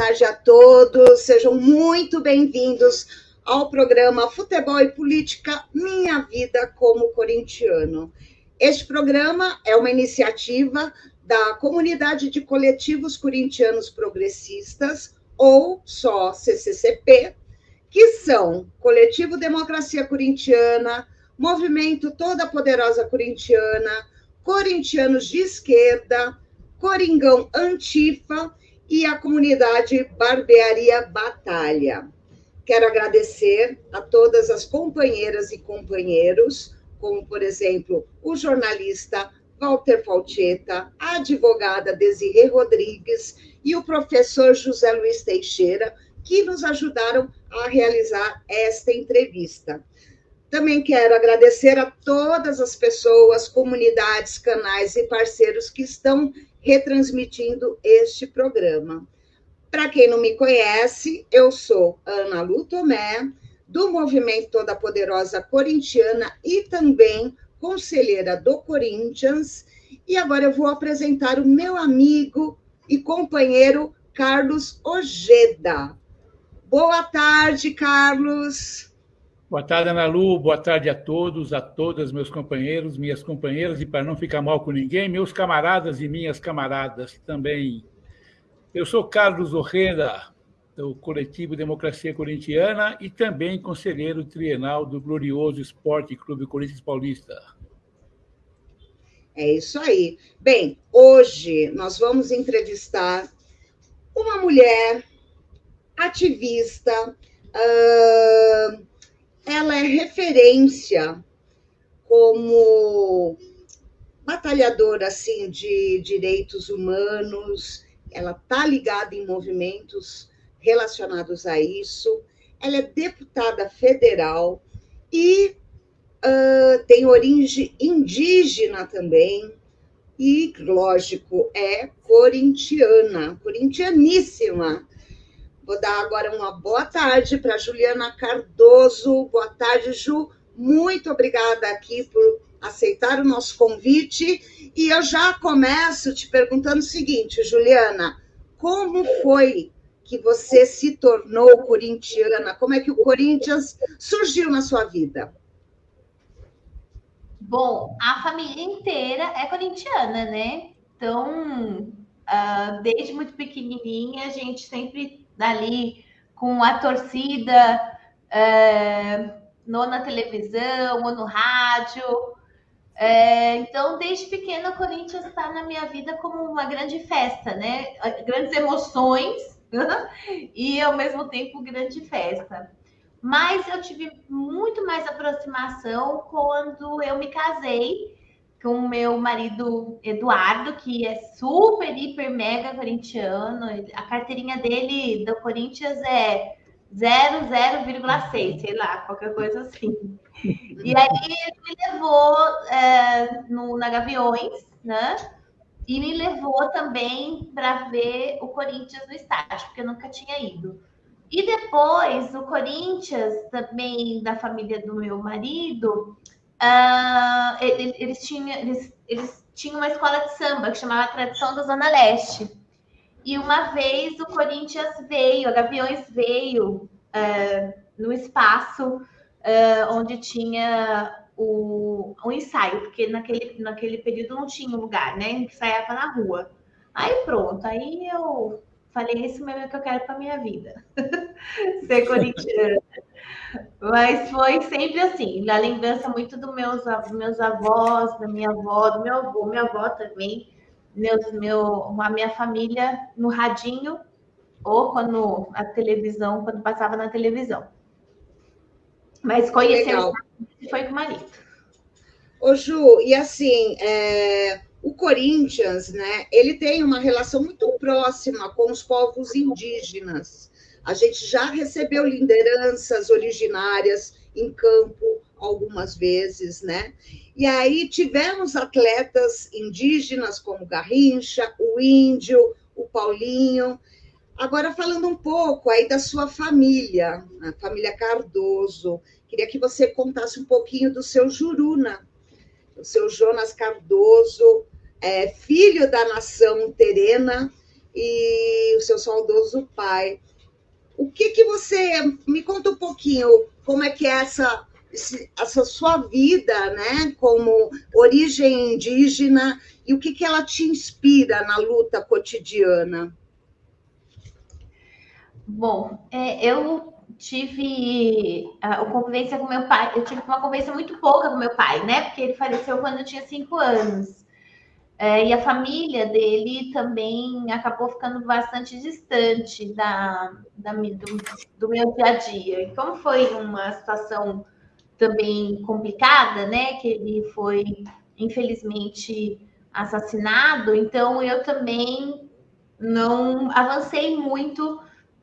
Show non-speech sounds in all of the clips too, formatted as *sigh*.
tarde a todos. Sejam muito bem-vindos ao programa Futebol e Política Minha Vida como Corintiano. Este programa é uma iniciativa da Comunidade de Coletivos Corintianos Progressistas, ou só CCCP, que são Coletivo Democracia Corintiana, Movimento Toda Poderosa Corintiana, Corintianos de Esquerda, Coringão Antifa e a comunidade Barbearia Batalha. Quero agradecer a todas as companheiras e companheiros, como, por exemplo, o jornalista Walter Falcheta, a advogada Desirê Rodrigues e o professor José Luiz Teixeira, que nos ajudaram a realizar esta entrevista. Também quero agradecer a todas as pessoas, comunidades, canais e parceiros que estão retransmitindo este programa. Para quem não me conhece, eu sou Ana Lu Tomé, do Movimento Toda Poderosa Corintiana e também conselheira do Corinthians. E agora eu vou apresentar o meu amigo e companheiro Carlos Ojeda. Boa tarde, Carlos. Boa tarde, Ana Lu. Boa tarde a todos, a todas, meus companheiros, minhas companheiras, e para não ficar mal com ninguém, meus camaradas e minhas camaradas também. Eu sou Carlos Orrenda, do coletivo Democracia Corintiana e também conselheiro trienal do glorioso Esporte Clube Corinthians Paulista. É isso aí. Bem, hoje nós vamos entrevistar uma mulher ativista, uh, ela é referência como batalhadora assim de direitos humanos, ela está ligada em movimentos relacionados a isso. Ela é deputada federal e uh, tem origem indígena também. E, lógico, é corintiana, corintianíssima. Vou dar agora uma boa tarde para Juliana Cardoso. Boa tarde, Ju. Muito obrigada aqui por aceitar o nosso convite. E eu já começo te perguntando o seguinte, Juliana: como foi que você se tornou corintiana? Como é que o Corinthians surgiu na sua vida? Bom, a família inteira é corintiana, né? Então, uh, desde muito pequenininha, a gente sempre dali com a torcida é, no, na televisão ou no rádio. É, então, desde pequena, o Corinthians está na minha vida como uma grande festa, né? Grandes emoções *laughs* e, ao mesmo tempo, grande festa. Mas eu tive muito mais aproximação quando eu me casei com o meu marido Eduardo, que é super, hiper, mega corintiano. A carteirinha dele do Corinthians é 00,6, sei lá, qualquer coisa assim. E aí ele me levou é, no, na Gaviões, né? E me levou também para ver o Corinthians no estádio, porque eu nunca tinha ido. E depois, o Corinthians, também da família do meu marido, uh, eles, tinham, eles, eles tinham uma escola de samba que chamava Tradição da Zona Leste. E uma vez o Corinthians veio, a Gaviões veio uh, no espaço uh, onde tinha o, o ensaio, porque naquele, naquele período não tinha lugar, né? Ensaiava na rua. Aí pronto, aí eu falei, esse é o que eu quero para minha vida. *laughs* Ser corintiana. Mas foi sempre assim, na lembrança muito dos meus, meus avós, da minha avó, do meu avô, minha avó também, meus, meu, a minha família no radinho, ou quando a televisão, quando passava na televisão. Mas conhecer foi com o marido. Ô Ju, e assim, é, o Corinthians, né, ele tem uma relação muito próxima com os povos indígenas. A gente já recebeu lideranças originárias em campo algumas vezes, né? E aí tivemos atletas indígenas como Garrincha, o Índio, o Paulinho. Agora falando um pouco aí da sua família, a família Cardoso, queria que você contasse um pouquinho do seu Juruna, o seu Jonas Cardoso, é, filho da nação terena, e o seu saudoso pai. O que que você me conta um pouquinho como é que é essa essa sua vida, né, como origem indígena e o que que ela te inspira na luta cotidiana? Bom, é, eu tive a, convivência com meu pai. Eu tive uma convivência muito pouca com meu pai, né? Porque ele faleceu quando eu tinha cinco anos. É, e a família dele também acabou ficando bastante distante da, da do, do, meu dia a dia. E como foi uma situação também complicada, né? Que ele foi, infelizmente, assassinado, então eu também não avancei muito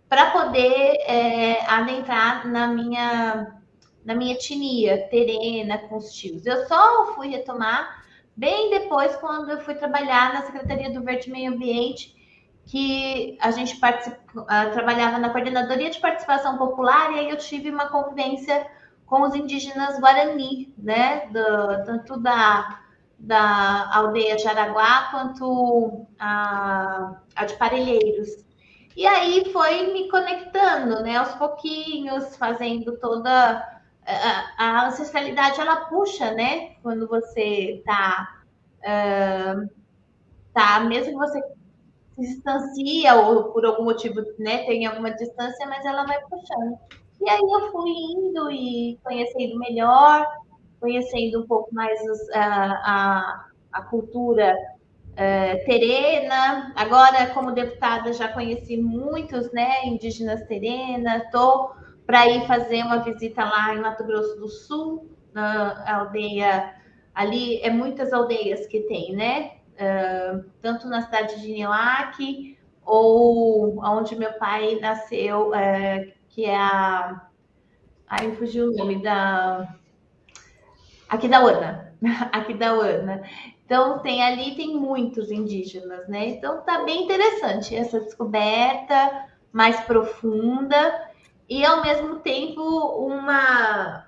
para poder é, adentrar na minha na minha etnia terena com os tios. Eu só fui retomar bem depois quando eu fui trabalhar na Secretaria do Verde Meio Ambiente, que a gente uh, trabalhava na coordenadoria de participação popular e aí eu tive uma convivência com os indígenas Guarani, né, do, tanto da, da aldeia de Araguá quanto a, a de Parelheiros. E aí foi me conectando, né, aos pouquinhos, fazendo toda a, a ancestralidade, ela puxa, né, quando você tá, uh, tá, mesmo que você se distancia ou por algum motivo, né, tem alguma distância, mas ela vai puxando. E aí eu fui indo e conhecendo melhor, conhecendo um pouco mais os, a, a, a cultura uh, terena. Agora, como deputada, já conheci muitos né, indígenas terena. Estou para ir fazer uma visita lá em Mato Grosso do Sul, na aldeia. Ali é muitas aldeias que tem, né? Uh, tanto na cidade de Nioaque ou onde meu pai nasceu, uh, que é a. Ai, fugiu o nome da. Aqui da Ana. *laughs* Aqui da Ana. Então, tem ali, tem muitos indígenas, né? Então, tá bem interessante essa descoberta mais profunda e, ao mesmo tempo, uma,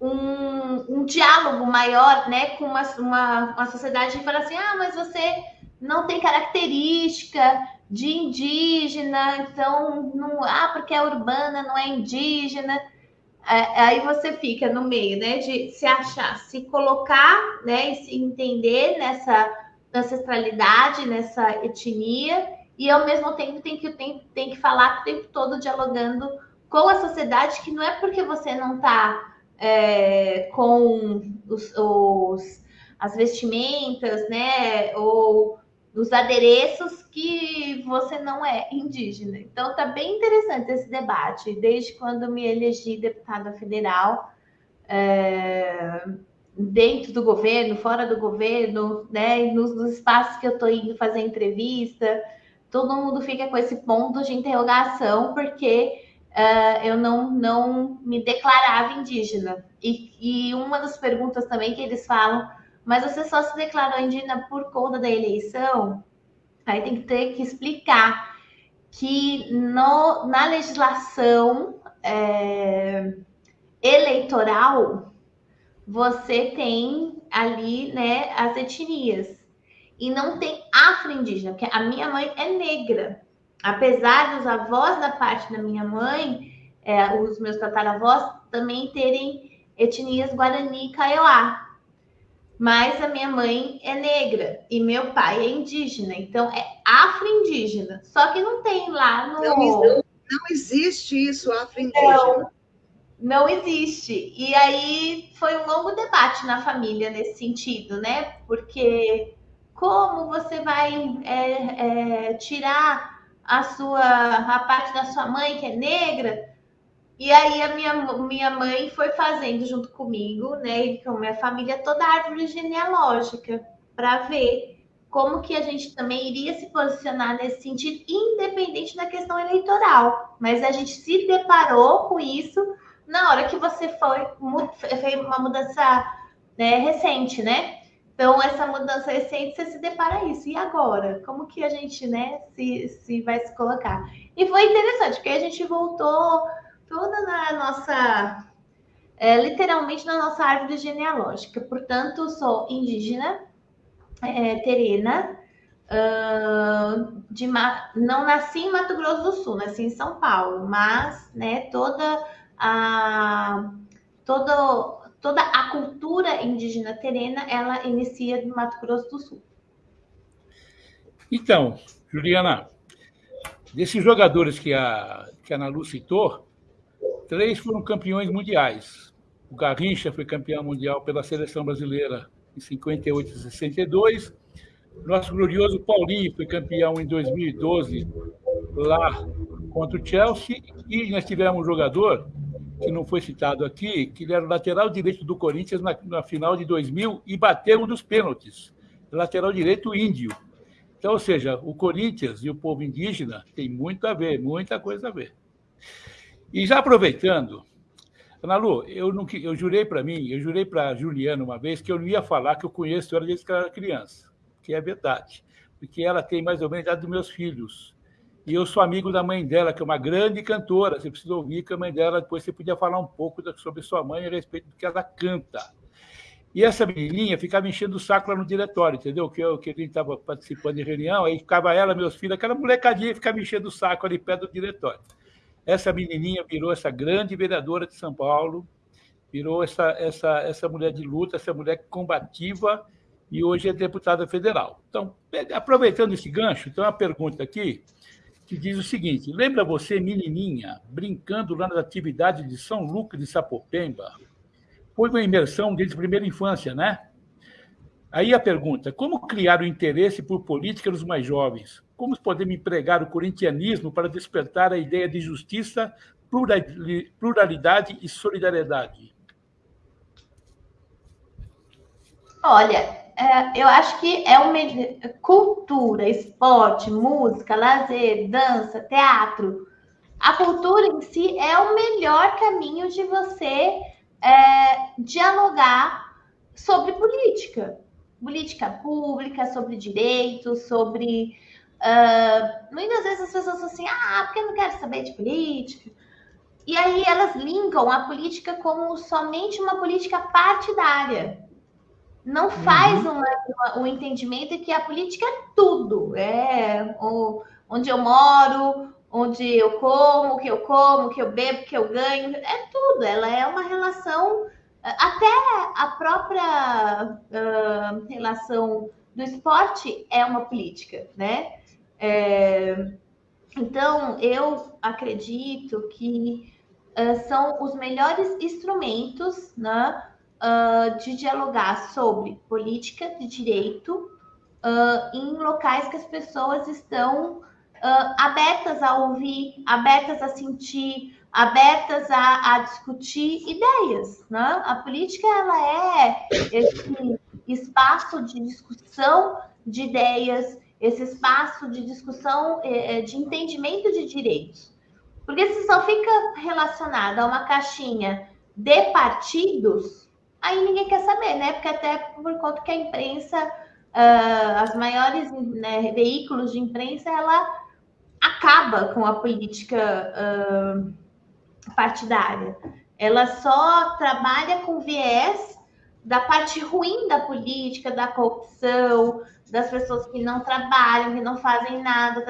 um, um diálogo maior, né? Com uma, uma, uma sociedade que fala assim, ah, mas você não tem característica de indígena, então, não, ah, porque é urbana, não é indígena. É, aí você fica no meio, né, de se achar, se colocar, né, e se entender nessa ancestralidade, nessa etnia, e ao mesmo tempo tem que, tem, tem que falar o tempo todo dialogando com a sociedade, que não é porque você não está é, com os, os, as vestimentas, né, ou os adereços que você não é indígena. Então tá bem interessante esse debate, desde quando me elegi deputada federal, é, dentro do governo, fora do governo, né, nos, nos espaços que eu estou indo fazer entrevista, todo mundo fica com esse ponto de interrogação, porque uh, eu não, não me declarava indígena. E, e uma das perguntas também que eles falam mas você só se declarou indígena por conta da eleição, aí tem que ter que explicar que no, na legislação é, eleitoral você tem ali né, as etnias e não tem afro-indígena, porque a minha mãe é negra. Apesar dos avós da parte da minha mãe, é, os meus tataravós também terem etnias Guarani e Kaiowá mas a minha mãe é negra e meu pai é indígena, então é afro-indígena. Só que não tem lá no. Não, não existe isso, afro-indígena. Não, não existe. E aí foi um longo debate na família nesse sentido, né? Porque como você vai é, é, tirar a sua a parte da sua mãe que é negra e aí a minha, minha mãe foi fazendo junto comigo, né, e com a minha família, toda a árvore genealógica para ver como que a gente também iria se posicionar nesse sentido, independente da questão eleitoral. Mas a gente se deparou com isso na hora que você foi fez uma mudança né, recente, né? Então, essa mudança recente, você se depara isso. E agora? Como que a gente, né, se, se vai se colocar? E foi interessante, porque a gente voltou toda na nossa, é, literalmente na nossa árvore genealógica. Portanto, sou indígena, é, terena, Uh, de, não nasci em Mato Grosso do Sul, nasci em São Paulo, mas né, toda a toda, toda a cultura indígena terena ela inicia no Mato Grosso do Sul. Então, Juliana, desses jogadores que a, que a Nalu citou, três foram campeões mundiais. O Garrincha foi campeão mundial pela seleção brasileira em 58 e 62. Nosso glorioso Paulinho foi campeão em 2012 lá contra o Chelsea. E nós tivemos um jogador que não foi citado aqui, que ele era lateral direito do Corinthians na, na final de 2000 e bateu um dos pênaltis. Lateral direito índio. Então, ou seja, o Corinthians e o povo indígena tem muito a ver, muita coisa a ver. E já aproveitando, Ana Lu, eu, não, eu jurei para mim, eu jurei para Juliana uma vez que eu não ia falar que eu conheço ela desde que ela era criança, que é verdade, porque ela tem mais ou menos a idade dos meus filhos. E eu sou amigo da mãe dela, que é uma grande cantora. Você precisa ouvir que a mãe dela, depois você podia falar um pouco sobre sua mãe a respeito do que ela canta. E essa menininha ficava enchendo o saco lá no diretório, entendeu? Que eu, que a gente estava participando de reunião, aí ficava ela, meus filhos, aquela molecadinha ficava enchendo o saco ali perto do diretório. Essa menininha virou essa grande vereadora de São Paulo, virou essa, essa, essa mulher de luta, essa mulher combativa, e hoje é deputada federal. Então, aproveitando esse gancho, tem uma pergunta aqui que diz o seguinte: lembra você, menininha, brincando lá nas atividades de São Lucas de Sapopemba? Foi uma imersão desde a primeira infância, né? Aí a pergunta: como criar o interesse por política nos mais jovens? Como podemos empregar o corintianismo para despertar a ideia de justiça, pluralidade e solidariedade? Olha, eu acho que é uma cultura, esporte, música, lazer, dança, teatro. A cultura em si é o melhor caminho de você é, dialogar sobre política, política pública, sobre direitos, sobre Uh, muitas vezes as pessoas falam assim, ah, porque eu não quero saber de política. E aí elas linkam a política como somente uma política partidária. Não faz uhum. o um entendimento que a política é tudo. É o, onde eu moro, onde eu como, o que eu como, o que eu bebo, o que eu ganho. É tudo. Ela é uma relação, até a própria uh, relação do esporte é uma política, né? É, então, eu acredito que uh, são os melhores instrumentos né, uh, de dialogar sobre política de direito uh, em locais que as pessoas estão abertas a ouvir, abertas a sentir, abertas a, a, discutir ideias. Né? A política ela é esse espaço de discussão de ideias, esse espaço de discussão, é, é, de entendimento de direitos. Porque se só fica relacionado a uma caixinha de partidos, aí ninguém quer saber, né? Porque até por conta que a imprensa, uh, as maiores né, veículos de imprensa, ela acaba com a política uh, partidária. Ela só trabalha com viés da parte ruim da política, da corrupção, das pessoas que não trabalham, que não fazem nada.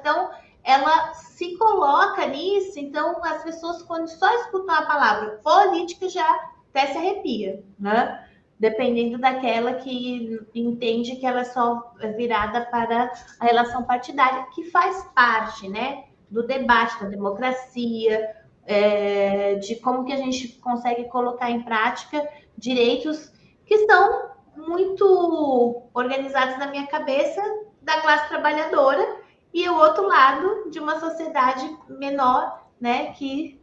Então, ela se coloca nisso. Então, as pessoas, quando só escutam a palavra política, já até se arrepia, né? Dependendo daquela que entende que ela é só virada para a relação partidária, que faz parte, né? Do debate, da democracia, é, de como que a gente consegue colocar em prática direitos que são muito organizados na minha cabeça da classe trabalhadora e o outro lado de uma sociedade menor, né, que,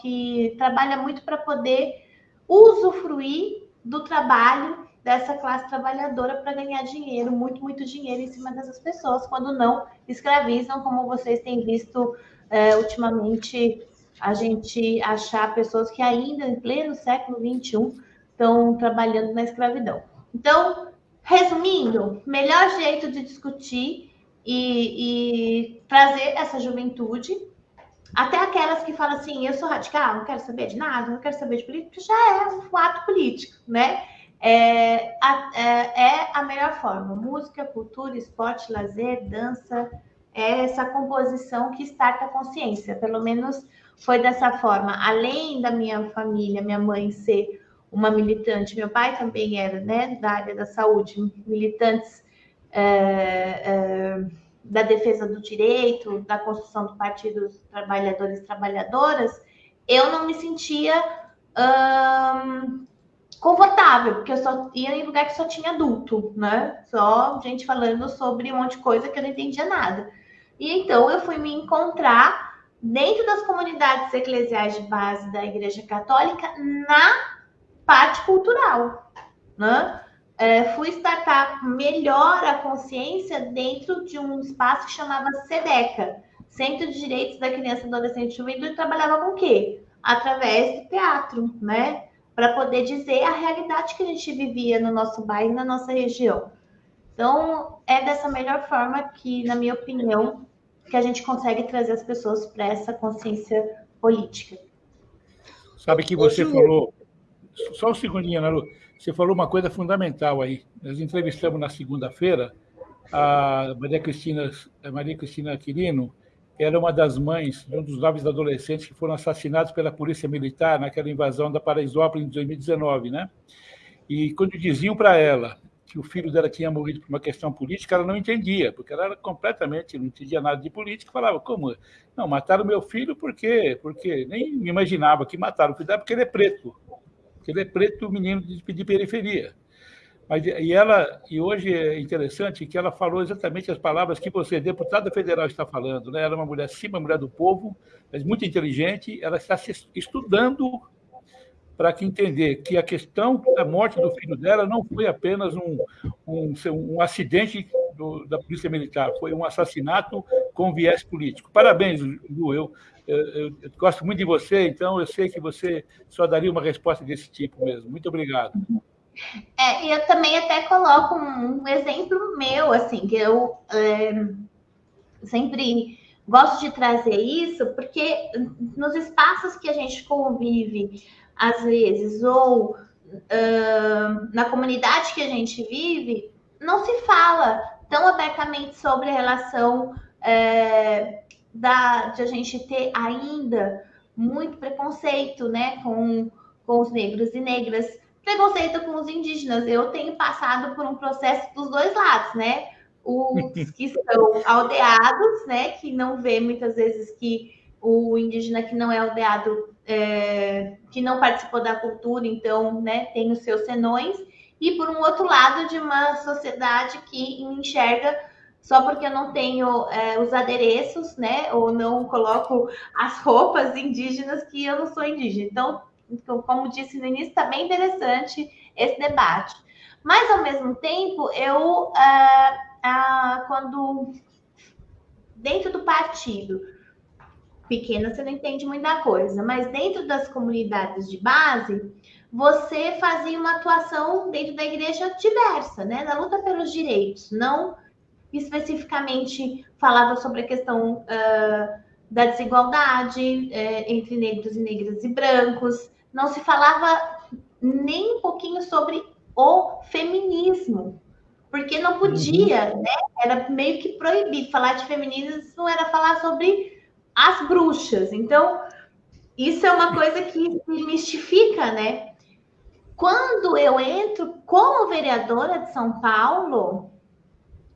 que trabalha muito para poder usufruir do trabalho dessa classe trabalhadora para ganhar dinheiro, muito, muito dinheiro em cima dessas pessoas, quando não escravizam, como vocês têm visto é, ultimamente, a gente achar pessoas que ainda em pleno século XXI estão trabalhando na escravidão. Então, resumindo, melhor jeito de discutir e, e trazer essa juventude, até aquelas que falam assim, eu sou radical, não quero saber de nada, não quero saber de política, já é um ato político, né? é a, é, é a melhor forma. Música, cultura, esporte, lazer, dança, é essa composição que starta a consciência. Pelo menos foi dessa forma. Além da minha família, minha mãe ser uma militante, meu pai também era, né, da área da saúde, militantes é, é, da defesa do direito, da construção do Partido dos Trabalhadores e Trabalhadoras, eu não me sentia hum, confortável, porque eu só ia em lugar que só tinha adulto, né? Só gente falando sobre um monte de coisa que eu não entendia nada. E então eu fui me encontrar dentro das comunidades eclesiais de base da Igreja Católica na parte cultural, né? É, fui startar melhor a consciência dentro de um espaço que chamava SEDECA, Centro de Direitos da Criança, Adolescente e Juventude, trabalhava com o quê? Através do teatro, né? Para poder dizer a realidade que a gente vivia no nosso bairro, na nossa região. Então, é dessa melhor forma que, na minha opinião, que a gente consegue trazer as pessoas para essa consciência política. Sabe que você falou, só um segundinho, Ana Lu, você falou uma coisa fundamental aí. Nós entrevistamos na segunda-feira a Maria Cristina, a Maria Cristina Quirino, era uma das mães de um dos nove adolescentes que foram assassinados pela polícia militar naquela invasão da Paraisópolis em 2019, né? E quando diziam para ela que o filho dela tinha morrido por uma questão política, ela não entendia, porque ela era completamente, não entendia nada de política, falava, como? Não, mataram meu filho por quê? Porque nem imaginava que mataram o filho dela porque ele é preto. Porque ele é preto, menino de, de periferia. Mas, e ela e hoje é interessante que ela falou exatamente as palavras que você, deputada federal, está falando. Né? Ela é uma mulher, sim, uma mulher do povo, mas muito inteligente. Ela está estudando para que entender que a questão da morte do filho dela não foi apenas um, um, um acidente do, da polícia militar, foi um assassinato com viés político. Parabéns, Lu. Eu, eu, eu, eu, gosto muito de você, então eu sei que você só daria uma resposta desse tipo mesmo. Muito obrigado. É, eu também até coloco um, um exemplo meu, assim, que eu é, sempre gosto de trazer isso, porque nos espaços que a gente convive, às vezes, ou uh, na comunidade que a gente vive, não se fala tão abertamente sobre a relação é, da, de a gente ter ainda muito preconceito né, com, com os negros e negras, preconceito com os indígenas. Eu tenho passado por um processo dos dois lados, né? Os que *laughs* são aldeados, né, que não vê muitas vezes que o indígena que não é aldeado é, que não participou da cultura, então né, tem os seus senões, e por um outro lado de uma sociedade que enxerga só porque eu não tenho é, os adereços, né, ou não coloco as roupas indígenas que eu não sou indígena. Então, então como disse no início, está bem interessante esse debate. Mas, ao mesmo tempo, eu, ah, ah, quando dentro do partido, pequena você não entende muita coisa, mas dentro das comunidades de base, você fazia uma atuação dentro da igreja diversa, né? Na luta pelos direitos, não especificamente falava sobre a questão uh, da desigualdade uh, entre negros e negras e brancos, não se falava nem um pouquinho sobre o feminismo, porque não podia, uhum. né? Era meio que proibido falar de feminismo, era falar sobre as bruxas. Então, isso é uma coisa que me mistifica, né? Quando eu entro como vereadora de São Paulo,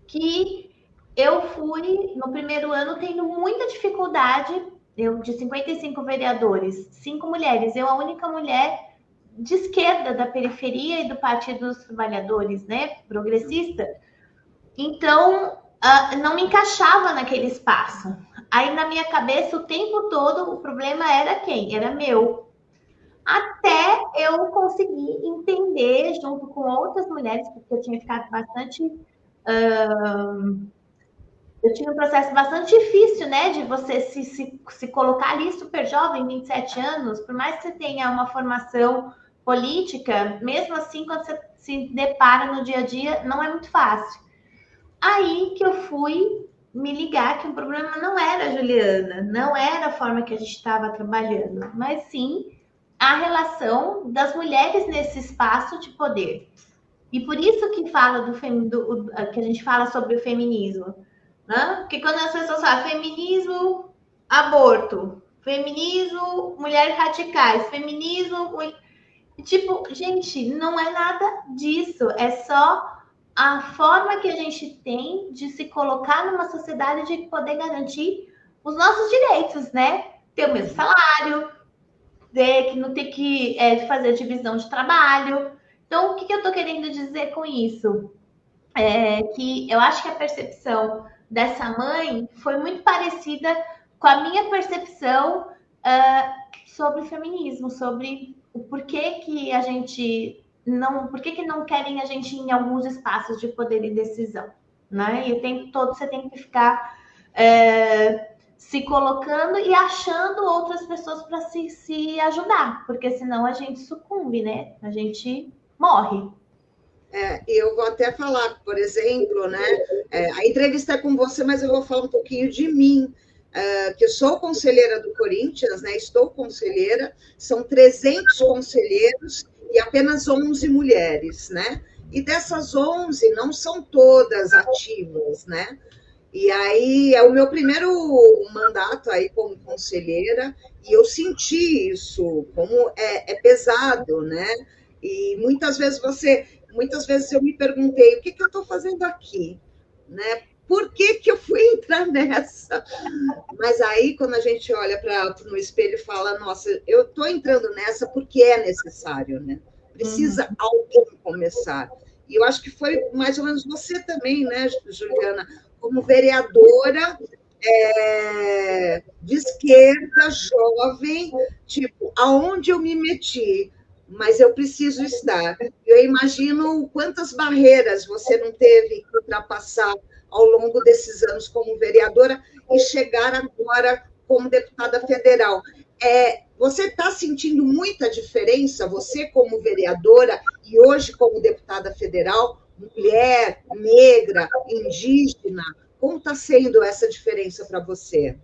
que eu fui no primeiro ano tendo muita dificuldade, eu de 55 vereadores, cinco mulheres, eu a única mulher de esquerda da periferia e do Partido dos Trabalhadores, né, progressista. Então, uh, não me encaixava naquele espaço. Aí na minha cabeça o tempo todo o problema era quem? Era meu. Até eu conseguir entender, junto com outras mulheres, porque eu tinha ficado bastante. Uh, eu tinha um processo bastante difícil, né? De você se, se, se colocar ali super jovem, 27 anos, por mais que você tenha uma formação política, mesmo assim, quando você se depara no dia a dia, não é muito fácil. Aí que eu fui me ligar que o problema não era a Juliana, não era a forma que a gente estava trabalhando, mas sim a relação das mulheres nesse espaço de poder. E por isso que fala do, do que a gente fala sobre o feminismo, né? Porque quando as pessoas falam feminismo, aborto, feminismo, mulheres radicais, feminismo, tipo, gente, não é nada disso, é só a forma que a gente tem de se colocar numa sociedade de poder garantir os nossos direitos, né? Ter o mesmo salário, ter que não ter que é, fazer divisão de trabalho. Então, o que, que eu estou querendo dizer com isso? É que eu acho que a percepção dessa mãe foi muito parecida com a minha percepção uh, sobre o feminismo, sobre o porquê que a gente não, por que, não querem a gente em alguns espaços de poder e decisão, né? E o tempo todo você tem que ficar é, se colocando e achando outras pessoas para se, se ajudar, porque senão a gente sucumbe, né? A gente morre. É, eu vou até falar, por exemplo, né? É, a entrevista é com você, mas eu vou falar um pouquinho de mim. Uh, que eu sou conselheira do Corinthians, né? Estou conselheira, são 300 conselheiros e apenas 11 mulheres, né? E dessas 11, não são todas ativas, né? E aí é o meu primeiro mandato aí como conselheira e eu senti isso como é, é pesado, né? E muitas vezes você, muitas vezes eu me perguntei o que, que eu estou fazendo aqui, né? Por que, que eu fui *laughs* entrar nessa? Mas aí, quando a gente olha para no espelho e fala, nossa, eu estou entrando nessa porque é necessário, né? Precisa uhum. alguém começar. E eu acho que foi mais ou menos você também, né, Juliana? Como vereadora é, de esquerda, jovem, tipo, aonde eu me meti? Mas eu preciso estar. Eu imagino quantas barreiras você não teve que ultrapassar ao longo desses anos como vereadora e chegar agora como deputada federal. É, você está sentindo muita diferença, você como vereadora e hoje como deputada federal, mulher, negra, indígena, como está sendo essa diferença para você?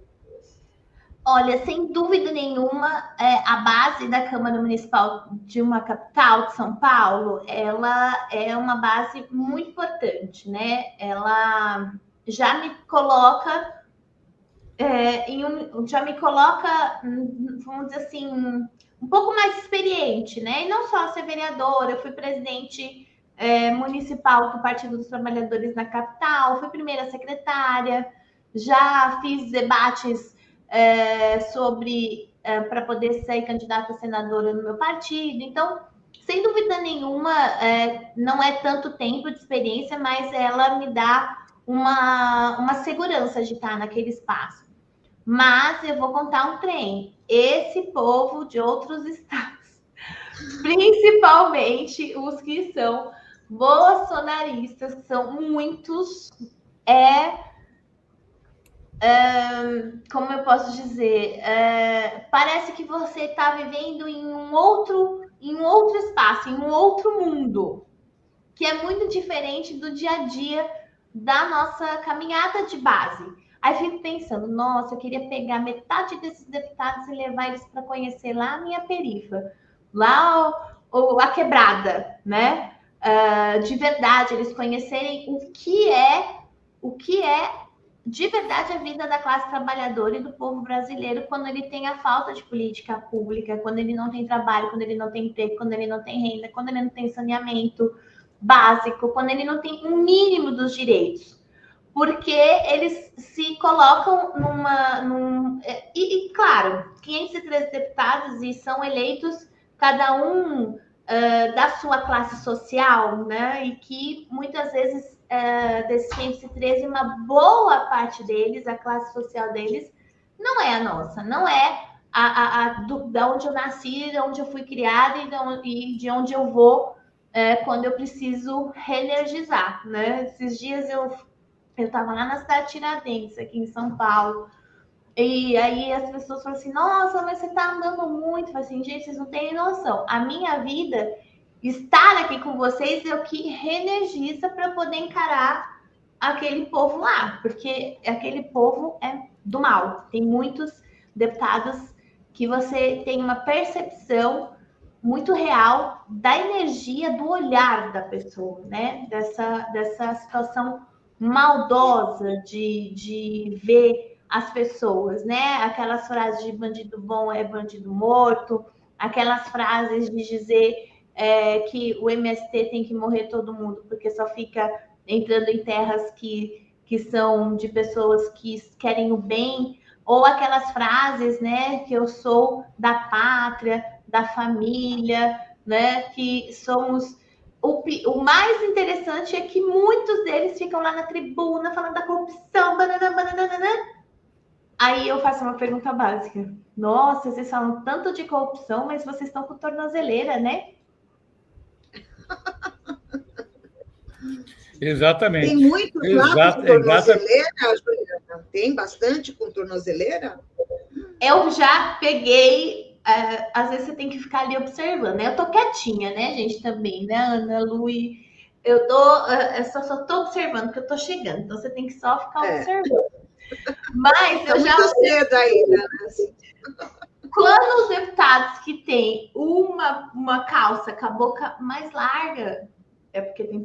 Olha, sem dúvida nenhuma, é, a base da Câmara Municipal de uma capital de São Paulo, ela é uma base muito importante, né? Ela já me coloca é, um, já me coloca, vamos dizer assim, um pouco mais experiente, né? E não só ser vereadora, eu fui presidente é, municipal do Partido dos Trabalhadores na capital, fui primeira secretária, já fiz debates é, sobre é, para poder ser candidata a senadora no meu partido. Então, sem dúvida nenhuma, é, não é tanto tempo de experiência, mas ela me dá uma, uma segurança de estar naquele espaço. Mas eu vou contar um trem. Esse povo de outros *laughs* estados, principalmente os que são bolsonaristas, que são muitos, é como eu posso dizer, parece que você está vivendo em um outro, em um outro espaço, em um outro mundo, que é muito diferente do dia a dia da nossa caminhada de base. Aí fico pensando, nossa, eu queria pegar metade desses deputados e levar eles para conhecer lá a minha perifa, lá o, o a quebrada, né? De verdade, eles conhecerem o que é o que é de verdade a vida da classe trabalhadora e do povo brasileiro quando ele tem a falta de política pública, quando ele não tem trabalho, quando ele não tem emprego, quando ele não tem renda, quando ele não tem saneamento básico, quando ele não tem um mínimo dos direitos. Porque eles se colocam numa. Num, e, e, claro, 513 deputados e são eleitos cada um uh, da sua classe social, né? E que muitas vezes uh, desses 513, uma boa parte deles, a classe social deles, não é a nossa, não é a, a, a do, da onde eu nasci, de onde eu fui criada e de onde, e de onde eu vou é, quando eu preciso reenergizar, né? Esses dias eu eu estava lá na cidade de Tiradentes, aqui em São Paulo, e aí as pessoas falam assim, nossa, mas você está andando muito. Falo assim, gente, vocês não têm noção. A minha vida estar aqui com vocês é o que reenergiza para poder encarar aquele povo lá, porque aquele povo é do mal. Tem muitos deputados que você tem uma percepção muito real da energia do olhar da pessoa, né? Dessa, dessa situação maldosa de, de ver as pessoas, né? Aquelas frases de bandido bom é bandido morto, aquelas frases de dizer é, que o MST tem que morrer todo mundo porque só fica entrando em terras que, que são de pessoas que querem o bem, ou aquelas frases, né, que eu sou da pátria, da família, né, que somos o, o, mais interessante é que muitos deles ficam lá na tribuna falando da corrupção, banana, banana. Aí eu faço uma pergunta básica. Nossa, vocês falam tanto de corrupção, mas vocês estão com tornozeleira, né? *laughs* Exatamente. Tem muitos lá com tornozeleira, Juliana? Tem bastante com tornozeleira? Eu já peguei. Uh, às vezes você tem que ficar ali observando? Eu tô quietinha, né, gente, também, né, Ana, Lu e... Eu tô, uh, eu só, só tô observando que eu tô chegando, então você tem que só ficar é. observando. Mas tá eu já. Cedo ainda, né? Quando os deputados que têm uma, uma calça com a boca mais larga, é porque tem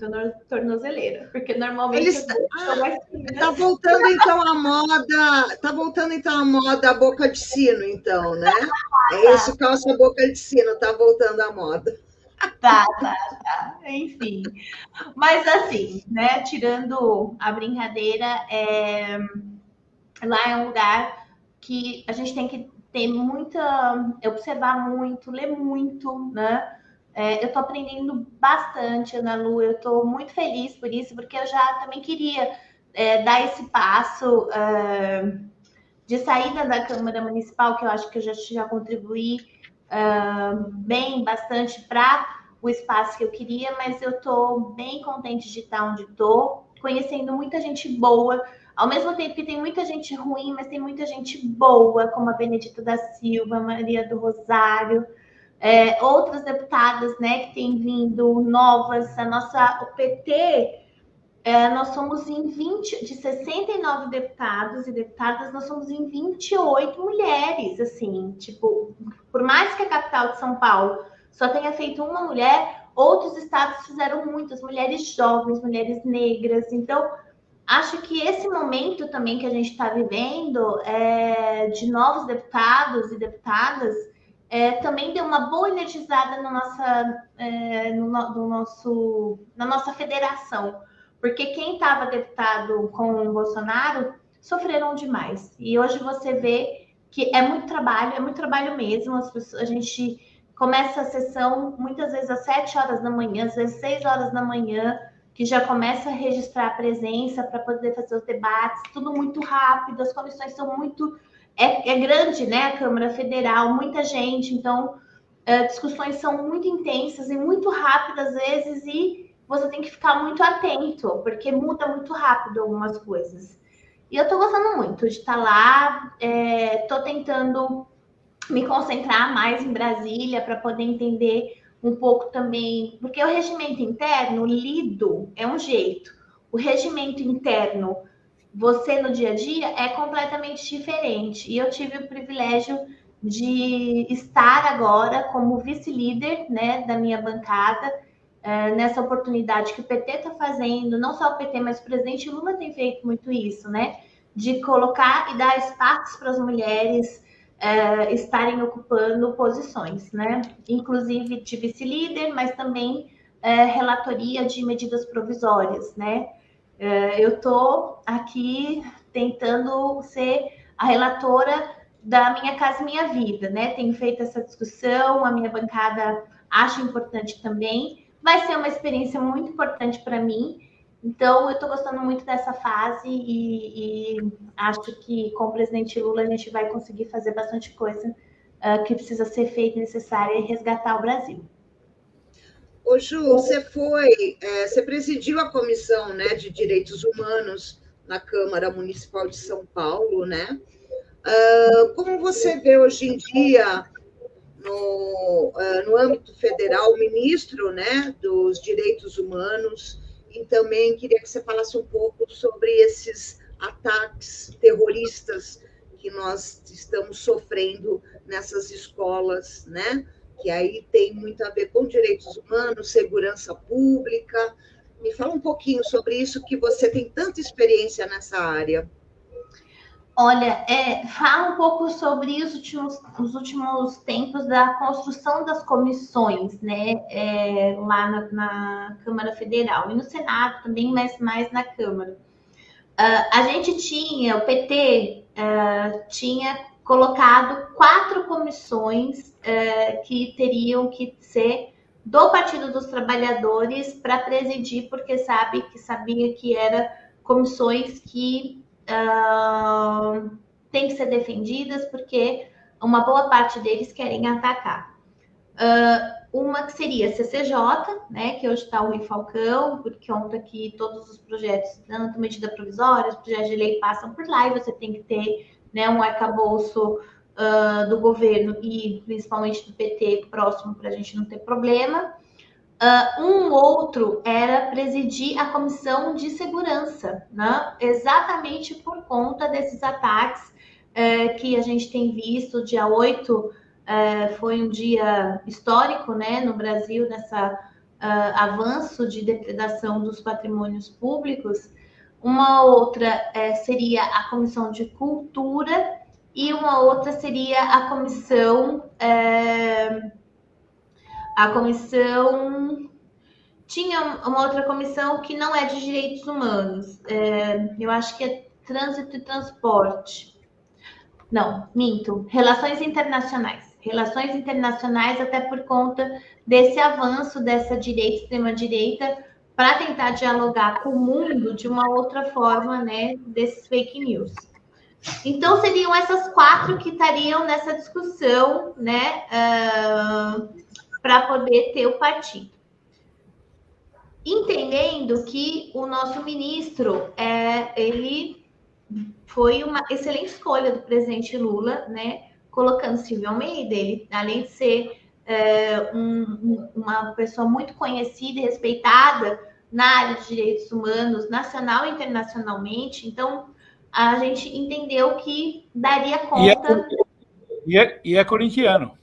tornozeleira. Porque normalmente. Eles... Ah, tá voltando então a moda. Tá voltando então a moda a boca de sino, então, né? É isso, calça boca de sino, tá voltando a moda. Tá, tá, tá. Enfim. Mas assim, né? Tirando a brincadeira, é... lá é um lugar que a gente tem que ter muita. observar muito, ler muito, né? É, eu estou aprendendo bastante, Ana Lu, eu estou muito feliz por isso, porque eu já também queria é, dar esse passo uh, de saída da Câmara Municipal, que eu acho que eu já, já contribuí uh, bem, bastante para o espaço que eu queria, mas eu estou bem contente de estar onde estou, conhecendo muita gente boa, ao mesmo tempo que tem muita gente ruim, mas tem muita gente boa, como a Benedita da Silva, Maria do Rosário, é, outras deputadas né, que têm vindo novas, a nossa, o PT, é, nós somos em 20, de 69 deputados e deputadas, nós somos em 28 mulheres, assim, tipo, por mais que a capital de São Paulo só tenha feito uma mulher, outros estados fizeram muitas, mulheres jovens, mulheres negras, então acho que esse momento também que a gente está vivendo é, de novos deputados e deputadas é, também deu uma boa energizada na nossa, é, no, no, nosso, na nossa federação, porque quem estava deputado com o Bolsonaro sofreram demais. E hoje você vê que é muito trabalho, é muito trabalho mesmo. Pessoas, a gente começa a sessão muitas vezes às 7 horas da manhã, às vezes 6 horas da manhã, que já começa a registrar a presença para poder fazer os debates, tudo muito rápido, as comissões são muito é, é grande, né? A Câmara Federal, muita gente, então é, discussões são muito intensas e muito rápidas às vezes, e você tem que ficar muito atento, porque muda muito rápido algumas coisas. E eu tô gostando muito de estar tá lá, é, tô tentando me concentrar mais em Brasília para poder entender um pouco também, porque o regimento interno lido é um jeito, o regimento interno você no dia a dia é completamente diferente. E eu tive o privilégio de estar agora como vice-líder né, da minha bancada, é, nessa oportunidade que o PT está fazendo, não só o PT, mas o presidente Lula tem feito muito isso, né? De colocar e dar espaços para as mulheres é, estarem ocupando posições, né? Inclusive de vice-líder, mas também é, relatoria de medidas provisórias, né? É, eu estou aqui tentando ser a relatora da Minha Casa Minha Vida, né? Tenho feito essa discussão, a minha bancada acha importante também. Vai ser uma experiência muito importante para mim. Então, eu estou gostando muito dessa fase e, e, acho que com o presidente Lula a gente vai conseguir fazer bastante coisa uh, que precisa ser feita necessária e resgatar o Brasil. Ô, Ju, você foi, é, você presidiu a comissão né, de direitos humanos na Câmara Municipal de São Paulo, né? Uh, como você vê hoje em dia no, uh, no âmbito federal o ministro né, dos direitos humanos e também queria que você falasse um pouco sobre esses ataques terroristas que nós estamos sofrendo nessas escolas, né? Que aí tem muito a ver com direitos humanos, segurança pública. Me fala um pouquinho sobre isso, que você tem tanta experiência nessa área. Olha, é, fala um pouco sobre os últimos, os últimos tempos da construção das comissões, né? É, lá na, na, Câmara Federal e no Senado também, mas mais na Câmara. Uh, a gente tinha, o PT uh, ah, tinha colocado quatro comissões uh, que teriam que ser do Partido dos Trabalhadores para presidir, porque sabe que sabia que eram comissões que uh, têm que ser defendidas, porque uma boa parte deles querem atacar. Uh, uma que seria a CCJ, né, que hoje está o Rui Falcão, por conta que todos os projetos, tanto medida provisória, os projetos de lei passam por lá, e você tem que ter né, um arcabouço uh, do governo e principalmente do PT próximo para a gente não ter problema. Uh, um outro era presidir a comissão de segurança, né? exatamente por conta desses ataques uh, que a gente tem visto. Dia 8 uh, foi um dia histórico né, no Brasil, nessa ah, avanço de depredação dos patrimônios públicos. Uma outra eh, seria a comissão de cultura e uma outra seria a comissão eh, a comissão tinha uma outra comissão que não é de direitos humanos. É, eu acho que é trânsito e transporte. Não, minto. Relações internacionais. Relações internacionais, até por conta desse avanço dessa direita, extrema-direita, para tentar dialogar com o mundo de uma outra forma, né, desses fake news. Então, seriam essas quatro que estariam nessa discussão, né, uh, para poder ter o partido. Entendendo que o nosso ministro, é, ele foi uma excelente escolha do presidente Lula, né? Colocando Silvio Almeida, ele, além de ser é, um, uma pessoa muito conhecida e respeitada na área de direitos humanos, nacional e internacionalmente, então a gente entendeu que daria conta. E é, e é, e é corintiano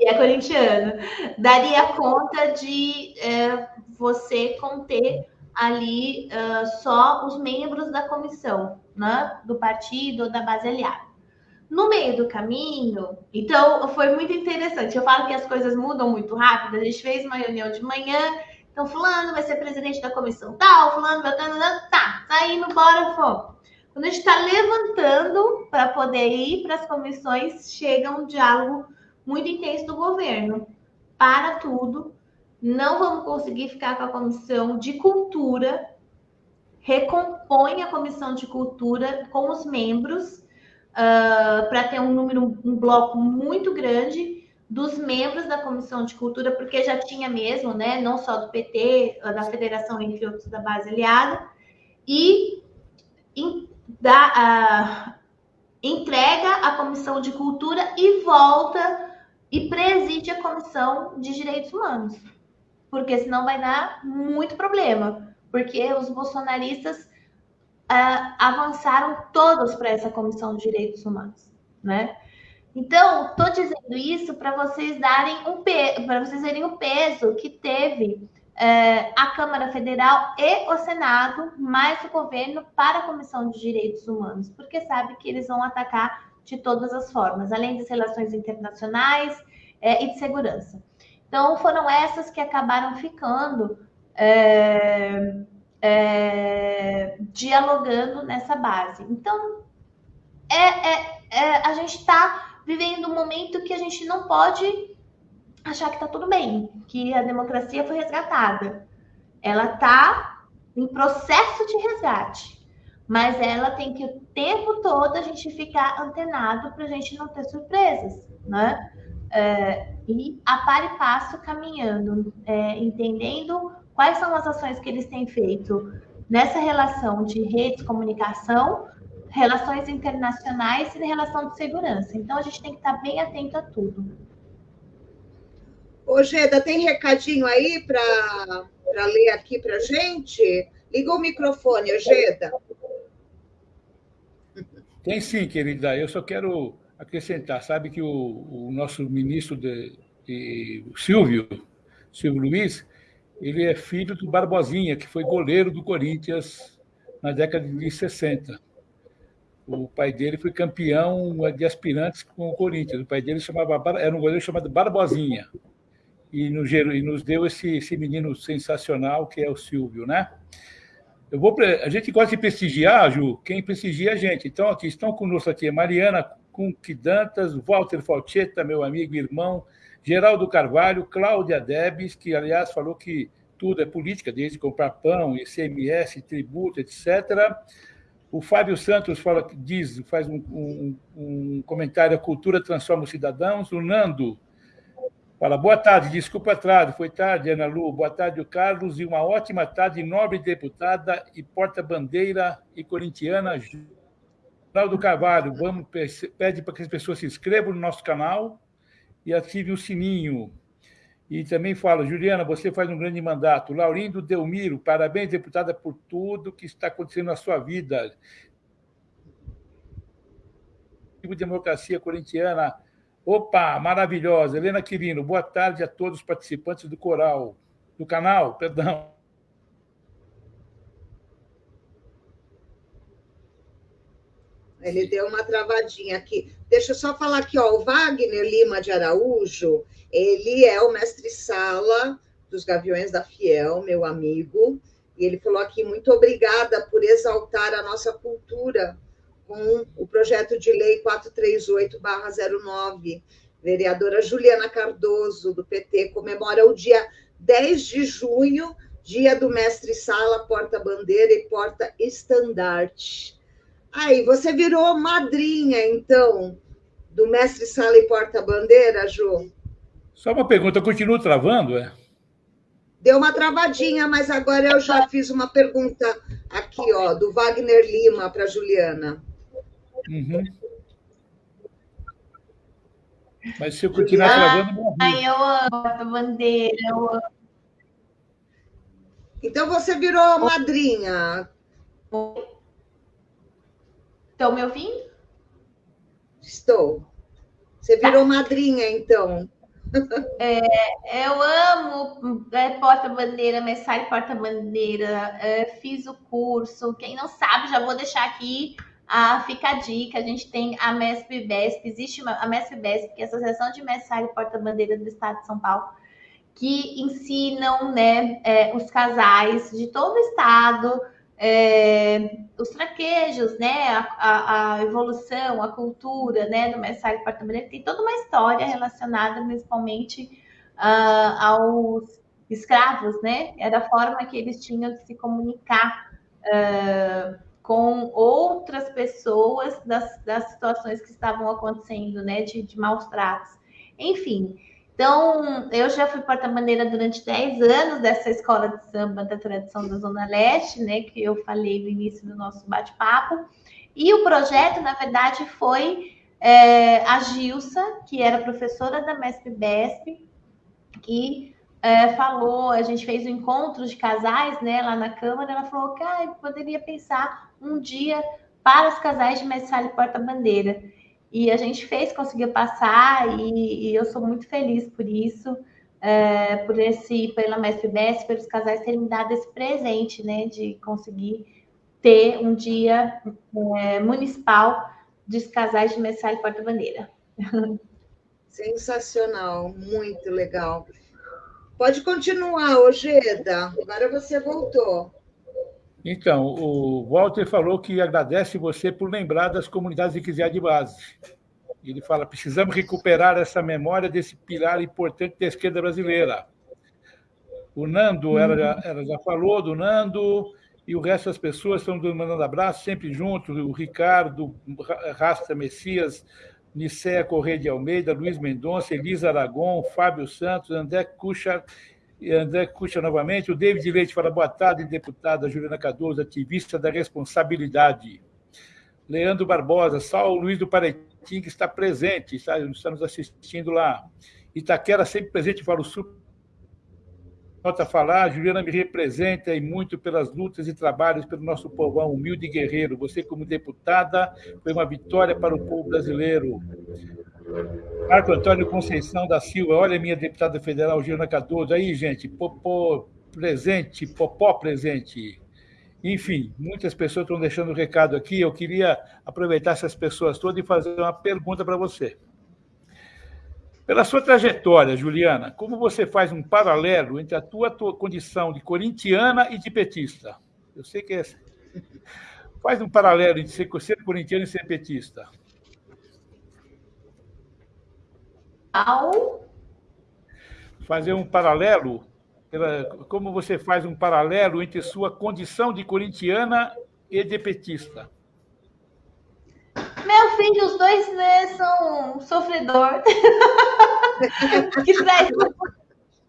e é corintiano, daria conta de é, você conter ali uh, só os membros da comissão, né, do partido da base aliada. No meio do caminho, então foi muito interessante. Eu falo que as coisas mudam muito rápido. A gente fez uma reunião de manhã, então fulano vai ser presidente da comissão tal, fulano vai tá, tá indo, bora, fomos. Quando a gente está levantando para poder ir para as comissões, chega um diálogo muito intenso do governo. Para tudo, não vamos conseguir ficar com a comissão de cultura, recompõe a comissão de cultura com os membros, uh, para ter um número, um bloco muito grande dos membros da comissão de cultura, porque já tinha mesmo, né, não só do PT, da federação, entre outros, da base aliada, e da, uh, entrega a comissão de cultura e volta e preside a Comissão de Direitos Humanos, porque senão vai dar muito problema, porque os bolsonaristas uh, avançaram todos para essa Comissão de Direitos Humanos, né? Então, estou dizendo isso para vocês darem um para vocês verem o peso que teve uh, a Câmara Federal e o Senado, mais o governo, para a Comissão de Direitos Humanos, porque sabe que eles vão atacar de todas as formas, além das relações internacionais é, e de segurança. Então, foram essas que acabaram ficando é, é, dialogando nessa base. Então, é, é, é a gente está vivendo um momento que a gente não pode achar que está tudo bem, que a democracia foi resgatada. Ela está em processo de resgate mas ela tem que o tempo todo a gente ficar antenado para a gente não ter surpresas, né? É, e a par e passo caminhando, é, entendendo quais são as ações que eles têm feito nessa relação de redes, comunicação, relações internacionais e relação de segurança. Então a gente tem que estar bem atento a tudo. Ô, Geda, tem recadinho aí para ler aqui para gente? Liga o microfone, Geda. Tem sim, querida. Eu só quero acrescentar. Sabe que o, o nosso ministro, de, de, Silvio, Silvio Luiz, ele é filho do Barbosinha, que foi goleiro do Corinthians na década de 60. O pai dele foi campeão de aspirantes com o Corinthians. O pai dele chamava, era um goleiro chamado Barbosinha. E nos, e nos deu esse, esse menino sensacional que é o Silvio, né? Eu vou, a gente gosta de prestigiar, Ju, quem prestigia a gente. Então, aqui estão conosco aqui Mariana Cunquidantas, Walter Falcheta, meu amigo e irmão, Geraldo Carvalho, Cláudia Debes, que, aliás, falou que tudo é política, desde comprar pão, ICMS, tributo, etc. O Fábio Santos fala, diz, faz um, um, um comentário: a cultura transforma os cidadãos. O Nando fala: boa tarde, desculpa atraso, foi tarde, Ana Lu. Boa tarde, o Carlos, e uma ótima tarde, nobre deputada e porta-bandeira e corintiana, Geraldo Carvalho. Vamos, pede para que as pessoas se inscrevam no nosso canal e ativem o sininho. E também fala, Juliana, você faz um grande mandato. Laurindo Delmiro, parabéns, deputada, por tudo que está acontecendo na sua vida. Democracia Corintiana. Opa, maravilhosa. Helena Quirino, boa tarde a todos os participantes do coral, do canal, perdão. Ele deu uma travadinha aqui. Deixa eu só falar aqui, ó, o Wagner Lima de Araújo, ele é o mestre-sala dos Gaviões da Fiel, meu amigo, e ele falou aqui, muito obrigada por exaltar a nossa cultura com o projeto de lei 438-09. Vereadora Juliana Cardoso, do PT, comemora o dia 10 de junho, dia do mestre-sala, porta-bandeira e porta-estandarte. Aí, você virou madrinha, então, do mestre-sala e porta-bandeira, Ju? Só uma pergunta, continua travando, é? Deu uma travadinha, mas agora eu já fiz uma pergunta aqui, ó, do Wagner Lima para Juliana. Uhum. Mas se eu continuar travando, Ai, eu amo a bandeira, eu amo. Então você virou madrinha. Estão me ouvindo? Estou. Você virou madrinha, então. É, eu amo é, porta-bandeira, mensagem porta-bandeira, é, fiz o curso. Quem não sabe, já vou deixar aqui, a, fica a dica. A gente tem a MESP-BESP, existe uma, a MESP-BESP, que é a Associação de Mensagem Porta-Bandeira do Estado de São Paulo, que ensinam né, é, os casais de todo o estado é, os traquejos, né, a, a, a, evolução, a cultura, né, do mestre porta-bandeira, tem toda uma história relacionada principalmente uh, aos escravos, né, era a forma que eles tinham de se comunicar uh, com outras pessoas das, das situações que estavam acontecendo, né, de, de maus tratos. Enfim, então, eu já fui porta-bandeira durante 10 anos dessa escola de samba da tradição da Zona Leste, né, que eu falei no início do nosso bate-papo. E o projeto, na verdade, foi é, a Gilsa, que era professora da MESP-BESP, que é, falou, a gente fez um encontro de casais né, lá na Câmara, ela falou que ah, poderia pensar um dia para os casais de mestre e porta-bandeira. E a gente fez, conseguiu passar, e, e eu sou muito feliz por isso, é, por esse, pela Mestre Bess, pelos casais terem me dado esse presente, né, de conseguir ter um dia é, municipal dos casais de Messal e Porta-Bandeira. *laughs* Sensacional, muito legal. Pode continuar, Ojeda. Agora você voltou. Então, o Walter falou que agradece você por lembrar das comunidades eclesiais de base. Ele fala: precisamos recuperar essa memória desse pilar importante da esquerda brasileira. O Nando, ela, já, ela já falou do Nando, e o resto das pessoas estão mandando abraço, sempre juntos: o Ricardo, Rasta Messias, Nicéia Correia de Almeida, Luiz Mendonça, Elisa Aragon, Fábio Santos, André e André Cuxa novamente. O David Leite fala boa tarde, deputada Juliana Cardoso, ativista da responsabilidade. Leandro Barbosa, Saulo Luiz do Paretim, que está presente, está, está nos assistindo lá. Itaquera sempre presente para o Sul. Volto a falar, Juliana me representa e muito pelas lutas e trabalhos pelo nosso povão humilde e guerreiro. Você, como deputada, foi uma vitória para o povo brasileiro. Marco Antônio Conceição da Silva, olha minha deputada federal, Juliana Cardoso. Aí, gente, popô presente, popó presente. Enfim, muitas pessoas estão deixando o recado aqui. Eu queria aproveitar essas pessoas todas e fazer uma pergunta para você. Pela sua trajetória, Juliana, como você faz um paralelo entre a tua, tua condição de corintiana e de petista? Eu sei que é... *laughs* Faz um paralelo entre ser, ser corintiano e ser petista. Ao... Fazer um paralelo, pela, como você faz um paralelo entre sua condição de corintiana e de petista? Meu filho, os dois né, são sofredor. *laughs*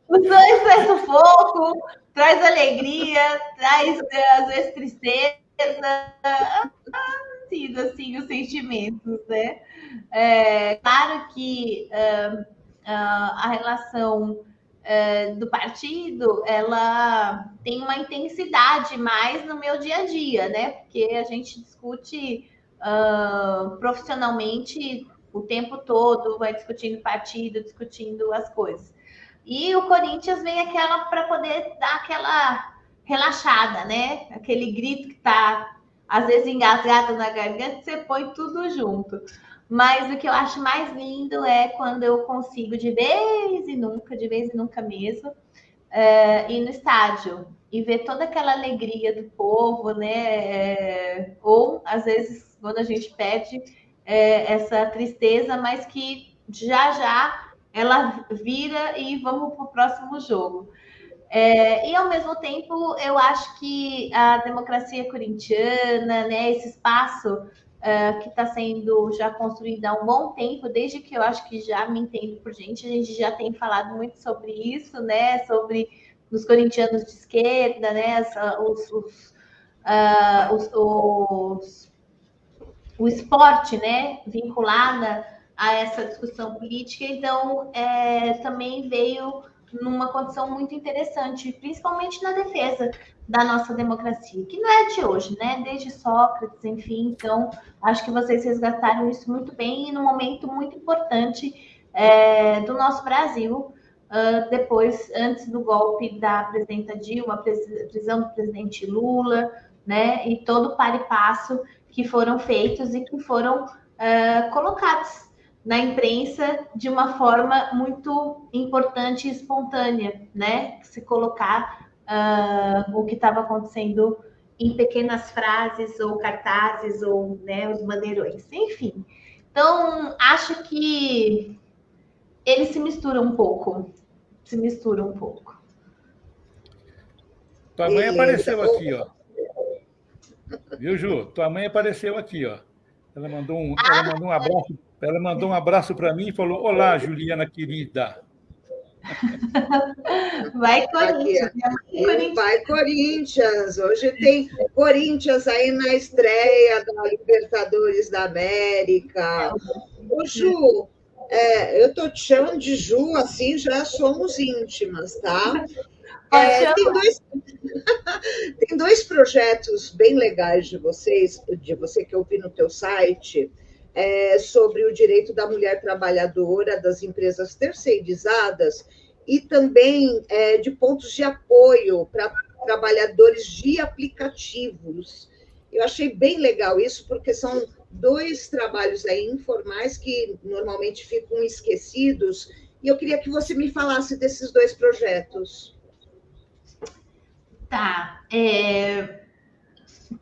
os dois traz sufoco, traz alegria, traz às vezes tristeza. Sido assim os sentimentos, né? É, claro que uh, uh, a relação uh, do partido ela tem uma intensidade mais no meu dia a dia, né? Porque a gente discute uh, profissionalmente o tempo todo, vai discutindo partido, discutindo as coisas. E o Corinthians vem aquela para poder dar aquela relaxada, né? Aquele grito que tá às vezes engasgado na garganta, você põe tudo junto. Mas o que eu acho mais lindo é quando eu consigo, de vez e nunca, de vez e nunca mesmo, uh, ir no estádio e ver toda aquela alegria do povo, né? ou às vezes quando a gente pede é, essa tristeza, mas que já já ela vira e vamos para o próximo jogo. É, e ao mesmo tempo, eu acho que a democracia corintiana, né, esse espaço uh, que está sendo já construído há um bom tempo, desde que eu acho que já me entendo por gente, a gente já tem falado muito sobre isso, né, sobre os corintianos de esquerda, né, os, os, uh, os, os o esporte, né, vinculada a essa discussão política, então é, também veio numa condição muito interessante, principalmente na defesa da nossa democracia, que não é de hoje, né? Desde Sócrates, enfim. Então, acho que vocês resgataram isso muito bem e num momento muito importante é, do nosso Brasil, uh, depois, antes do golpe da presidenta Dilma, prisão do presidente Lula, né? E todo o par e passo que foram feitos e que foram uh, colocados na imprensa de uma forma muito importante e espontânea, né? Se colocar uh, o que estava acontecendo em pequenas frases ou cartazes ou né, os bandeirões, enfim. Então, acho que ele se mistura um pouco, se mistura um pouco. Tua mãe apareceu aqui, ó. Viu, Ju? Tua mãe apareceu aqui, ó. Ela mandou um, ela mandou um abraço, ela mandou um abraço para mim e falou: Olá, Juliana querida. *laughs* Vai Corinthians. Corinthians. Vai Corinthians. Hoje tem Corinthians aí na estreia da Libertadores da América. Ô, Ju, é, eu tô te chamando de Ju, assim já somos íntimas, tá? É, tem, dois, *laughs* tem dois projetos bem legais de vocês, de você que eu vi no teu site, é, sobre o direito da mulher trabalhadora das empresas terceirizadas e também é, de pontos de apoio para trabalhadores de aplicativos. Eu achei bem legal isso, porque são dois trabalhos aí informais que normalmente ficam esquecidos, e eu queria que você me falasse desses dois projetos. Tá. É,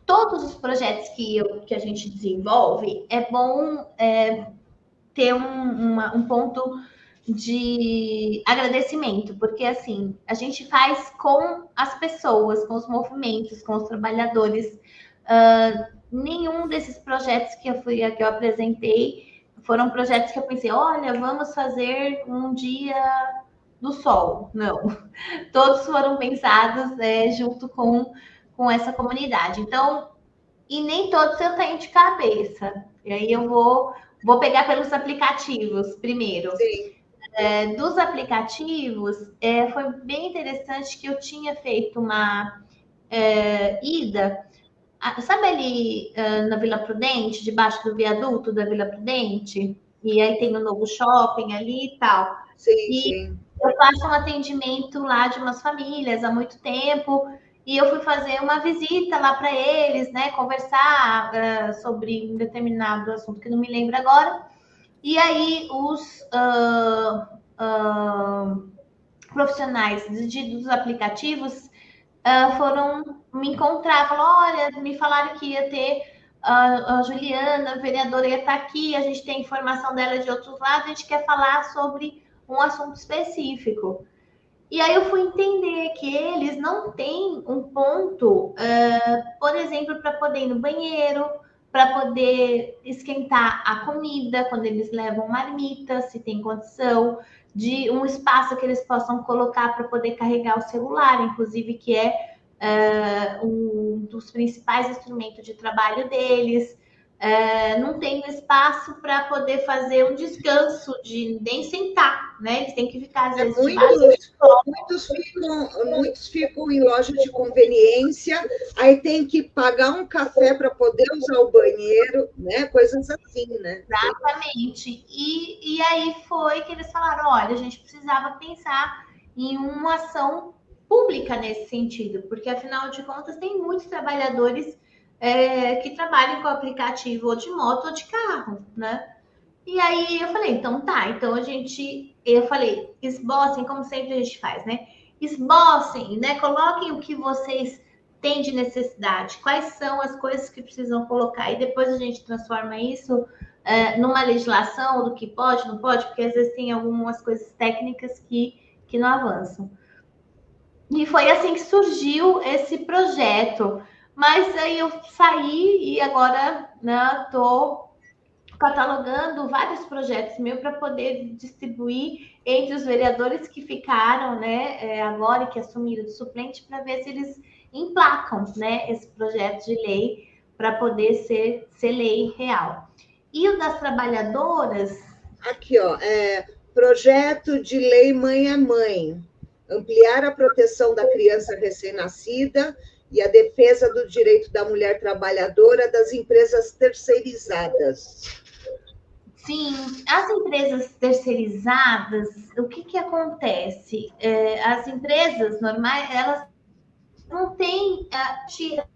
todos os projetos que, eu, que a gente desenvolve, é bom é, ter um, uma, um ponto de agradecimento, porque assim, a gente faz com as pessoas, com os movimentos, com os trabalhadores. Uh, nenhum desses projetos que eu fui que eu apresentei foram projetos que eu pensei, olha, vamos fazer um dia do sol. Não. *laughs* Todos foram pensados é, junto com, com essa comunidade. Então, e nem todos eu tenho de cabeça. E aí eu vou, vou pegar pelos aplicativos primeiro. Sim. é, dos aplicativos, é, foi bem interessante que eu tinha feito uma é, ida. Sabe ali é, na Vila Prudente, debaixo do viaduto da Vila Prudente? E aí tem o um novo shopping ali e tal. Sim, e sim. Eu faço um atendimento lá de umas famílias há muito tempo. E eu fui fazer uma visita lá para eles, né? Conversar uh, sobre um determinado assunto que não me lembro agora. E aí os uh, uh, profissionais de, dos aplicativos foram me encontrar, falaram, olha, me falaram que ia ter a, a Juliana, a vereadora, ia estar aqui, a gente tem informação dela de outros lados, a gente quer falar sobre um assunto específico. E aí eu fui entender que eles não têm um ponto, uh, por exemplo, para poder ir no banheiro, para poder esquentar a comida quando eles levam marmita, se tem condição, de um espaço que eles possam colocar para poder carregar o celular, inclusive que é uh, um dos principais instrumentos de trabalho deles. Uh, não tem espaço para poder fazer um descanso de nem sentar, né? Eles têm que ficar às é vezes. muitos, muitos, ficam, muitos ficam em loja de conveniência, aí tem que pagar um café para poder usar o banheiro, né? Coisas assim, né? Exatamente. E, e aí foi que eles falaram: olha, a gente precisava pensar em uma ação pública nesse sentido, porque afinal de contas tem muitos trabalhadores é, que trabalham com aplicativo ou de moto ou de carro, né? E aí eu falei, então tá, então a gente, eu falei, esbocem, como sempre a gente faz, né? Esbocem, né? Coloquem o que vocês têm de necessidade, quais são as coisas que precisam colocar, e depois a gente transforma isso é, numa legislação do que pode, não pode, porque às vezes tem algumas coisas técnicas que, que não avançam. E foi assim que surgiu esse projeto. Mas aí eu saí e agora estou né, catalogando vários projetos meus para poder distribuir entre os vereadores que ficaram né, é, agora que assumiram de suplente para ver se eles emplacam né, esse projeto de lei para poder ser, ser lei real. E o das trabalhadoras. Aqui, ó, é, projeto de lei mãe a mãe ampliar a proteção da criança recém-nascida e a defesa do direito da mulher trabalhadora das empresas terceirizadas. Sim, as empresas terceirizadas, o que, que acontece? É, as empresas normais, elas não têm,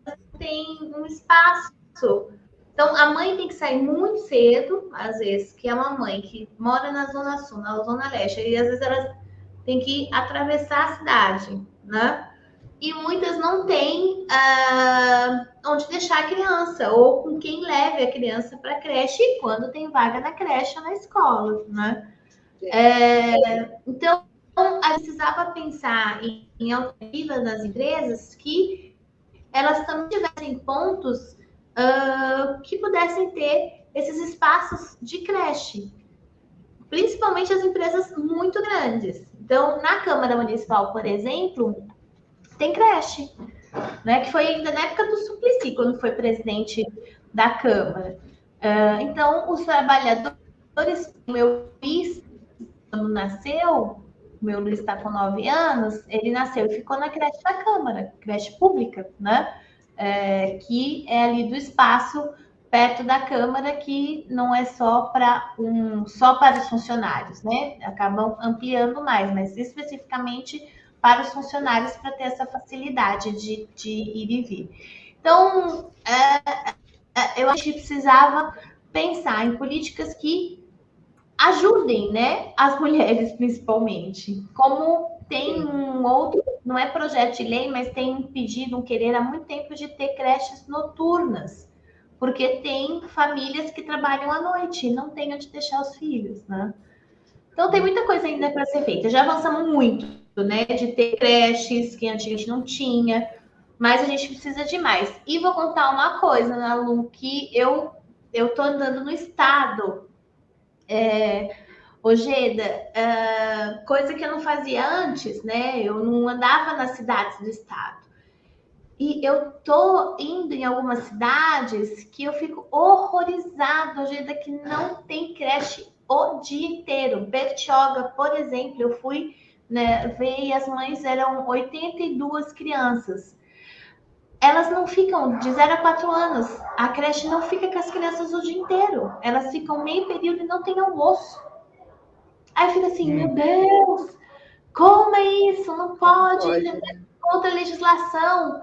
não têm um espaço. Então, a mãe tem que sair muito cedo, às vezes, que é uma mãe que mora na Zona Sul, na Zona Leste, e às vezes ela tem que atravessar a cidade, né? E muitas não têm uh, onde deixar a criança, ou com quem leve a criança para a creche, quando tem vaga na creche ou na escola, né? É, então, a precisava pensar em, em alternativas das empresas que elas também tivessem pontos uh, que pudessem ter esses espaços de creche, principalmente as empresas muito grandes. Então, na Câmara Municipal, por exemplo, tem creche, né? Que foi ainda na época do Suplicy, quando foi presidente da Câmara. Uh, então, os trabalhadores, o meu Luiz, quando nasceu, o meu Luiz está com nove anos, ele nasceu e ficou na creche da Câmara, creche pública, né? É, que é ali do espaço perto da Câmara, que não é só para um, só para os funcionários, né? Acabam ampliando mais, mas especificamente para os funcionários para ter essa facilidade de, de ir e vir. Então, é, é, eu acho que precisava pensar em políticas que ajudem, né, as *laughs* mulheres principalmente. Como tem um outro, não é projeto de lei, mas tem um pedido, um querer há muito tempo de ter creches noturnas porque tem famílias que trabalham à noite e não tem onde deixar os filhos, né? Então tem muita coisa ainda para ser feita. Já avançamos muito, né? De ter creches que antes a gente não tinha, mas a gente precisa de mais. E vou contar uma coisa, né, Lu, que eu eu tô andando no estado. É, Ojeda, é, coisa que eu não fazia antes, né? Eu não andava nas cidades do estado. E eu tô indo em algumas cidades que eu fico horrorizada, jeito que não tem creche o dia inteiro. Bertioga, por exemplo, eu fui né, ver e as mães eram 82 crianças. Elas não ficam de 0 a 4 anos. A creche não fica com as crianças o dia inteiro. Elas ficam meio período e não tem almoço. Aí fica assim, meu Deus, como é isso? Não pode, pode. Né? contra a legislação.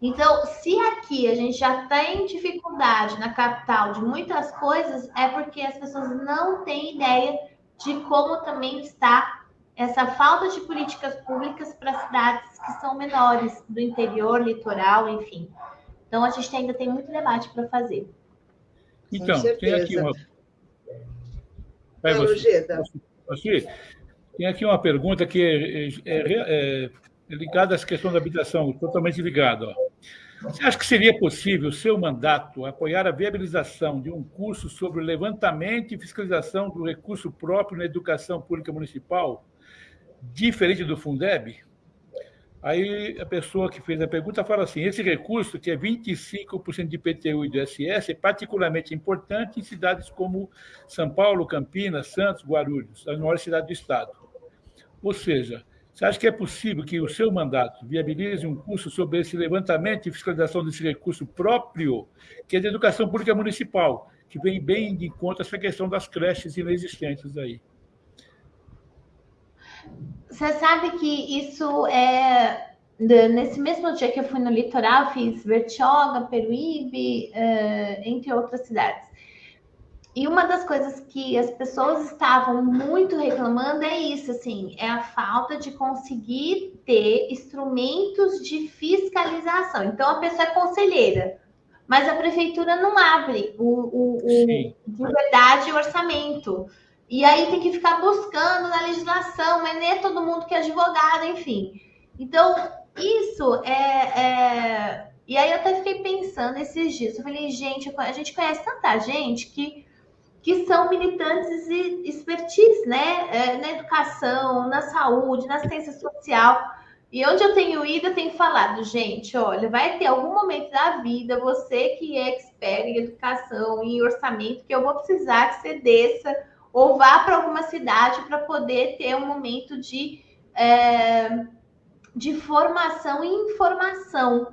Então, se aqui a gente já tem dificuldade na capital de muitas coisas, é porque as pessoas não têm ideia de como também está essa falta de políticas públicas para cidades que são menores, do interior, litoral, enfim. Então, a gente ainda tem muito debate para fazer. Então, tem aqui uma. Vai, você. você. Tem aqui uma pergunta que é, é, é ligado à questão da habitação, totalmente ligado. Ó. Você acha que seria possível, seu mandato, apoiar a viabilização de um curso sobre levantamento e fiscalização do recurso próprio na educação pública municipal, diferente do Fundeb? Aí a pessoa que fez a pergunta fala assim: esse recurso, que é 25% de IPTU e do ISS, é particularmente importante em cidades como São Paulo, Campinas, Santos, Guarulhos, as maiores cidades do Estado. Ou seja, você acha que é possível que o seu mandato viabilize um curso sobre esse levantamento e fiscalização desse recurso próprio, que é de educação pública municipal, que vem bem de conta essa questão das creches inexistentes aí? Você sabe que isso é. Nesse mesmo dia que eu fui no litoral, fiz Bertioga, Peruíbe, eh, entre outras cidades. E uma das coisas que as pessoas estavam muito reclamando é isso, assim, é a falta de conseguir ter instrumentos de fiscalização. Então, a pessoa é conselheira, mas a prefeitura não abre o, o, o de verdade o orçamento. E aí tem que ficar buscando na legislação, mas nem é todo mundo que é advogado, enfim. Então, isso é, é... E aí eu até fiquei pensando esses dias. Eu falei, gente, a gente conhece tanta gente que que são militantes e expertise, né? É, na educação, na saúde, na assistência social. E onde eu tenho ido, eu tenho falado, gente, olha, vai ter algum momento da vida, você que é expert em educação, em orçamento, que eu vou precisar que você desça ou vá para alguma cidade para poder ter um momento de, é, de formação e informação,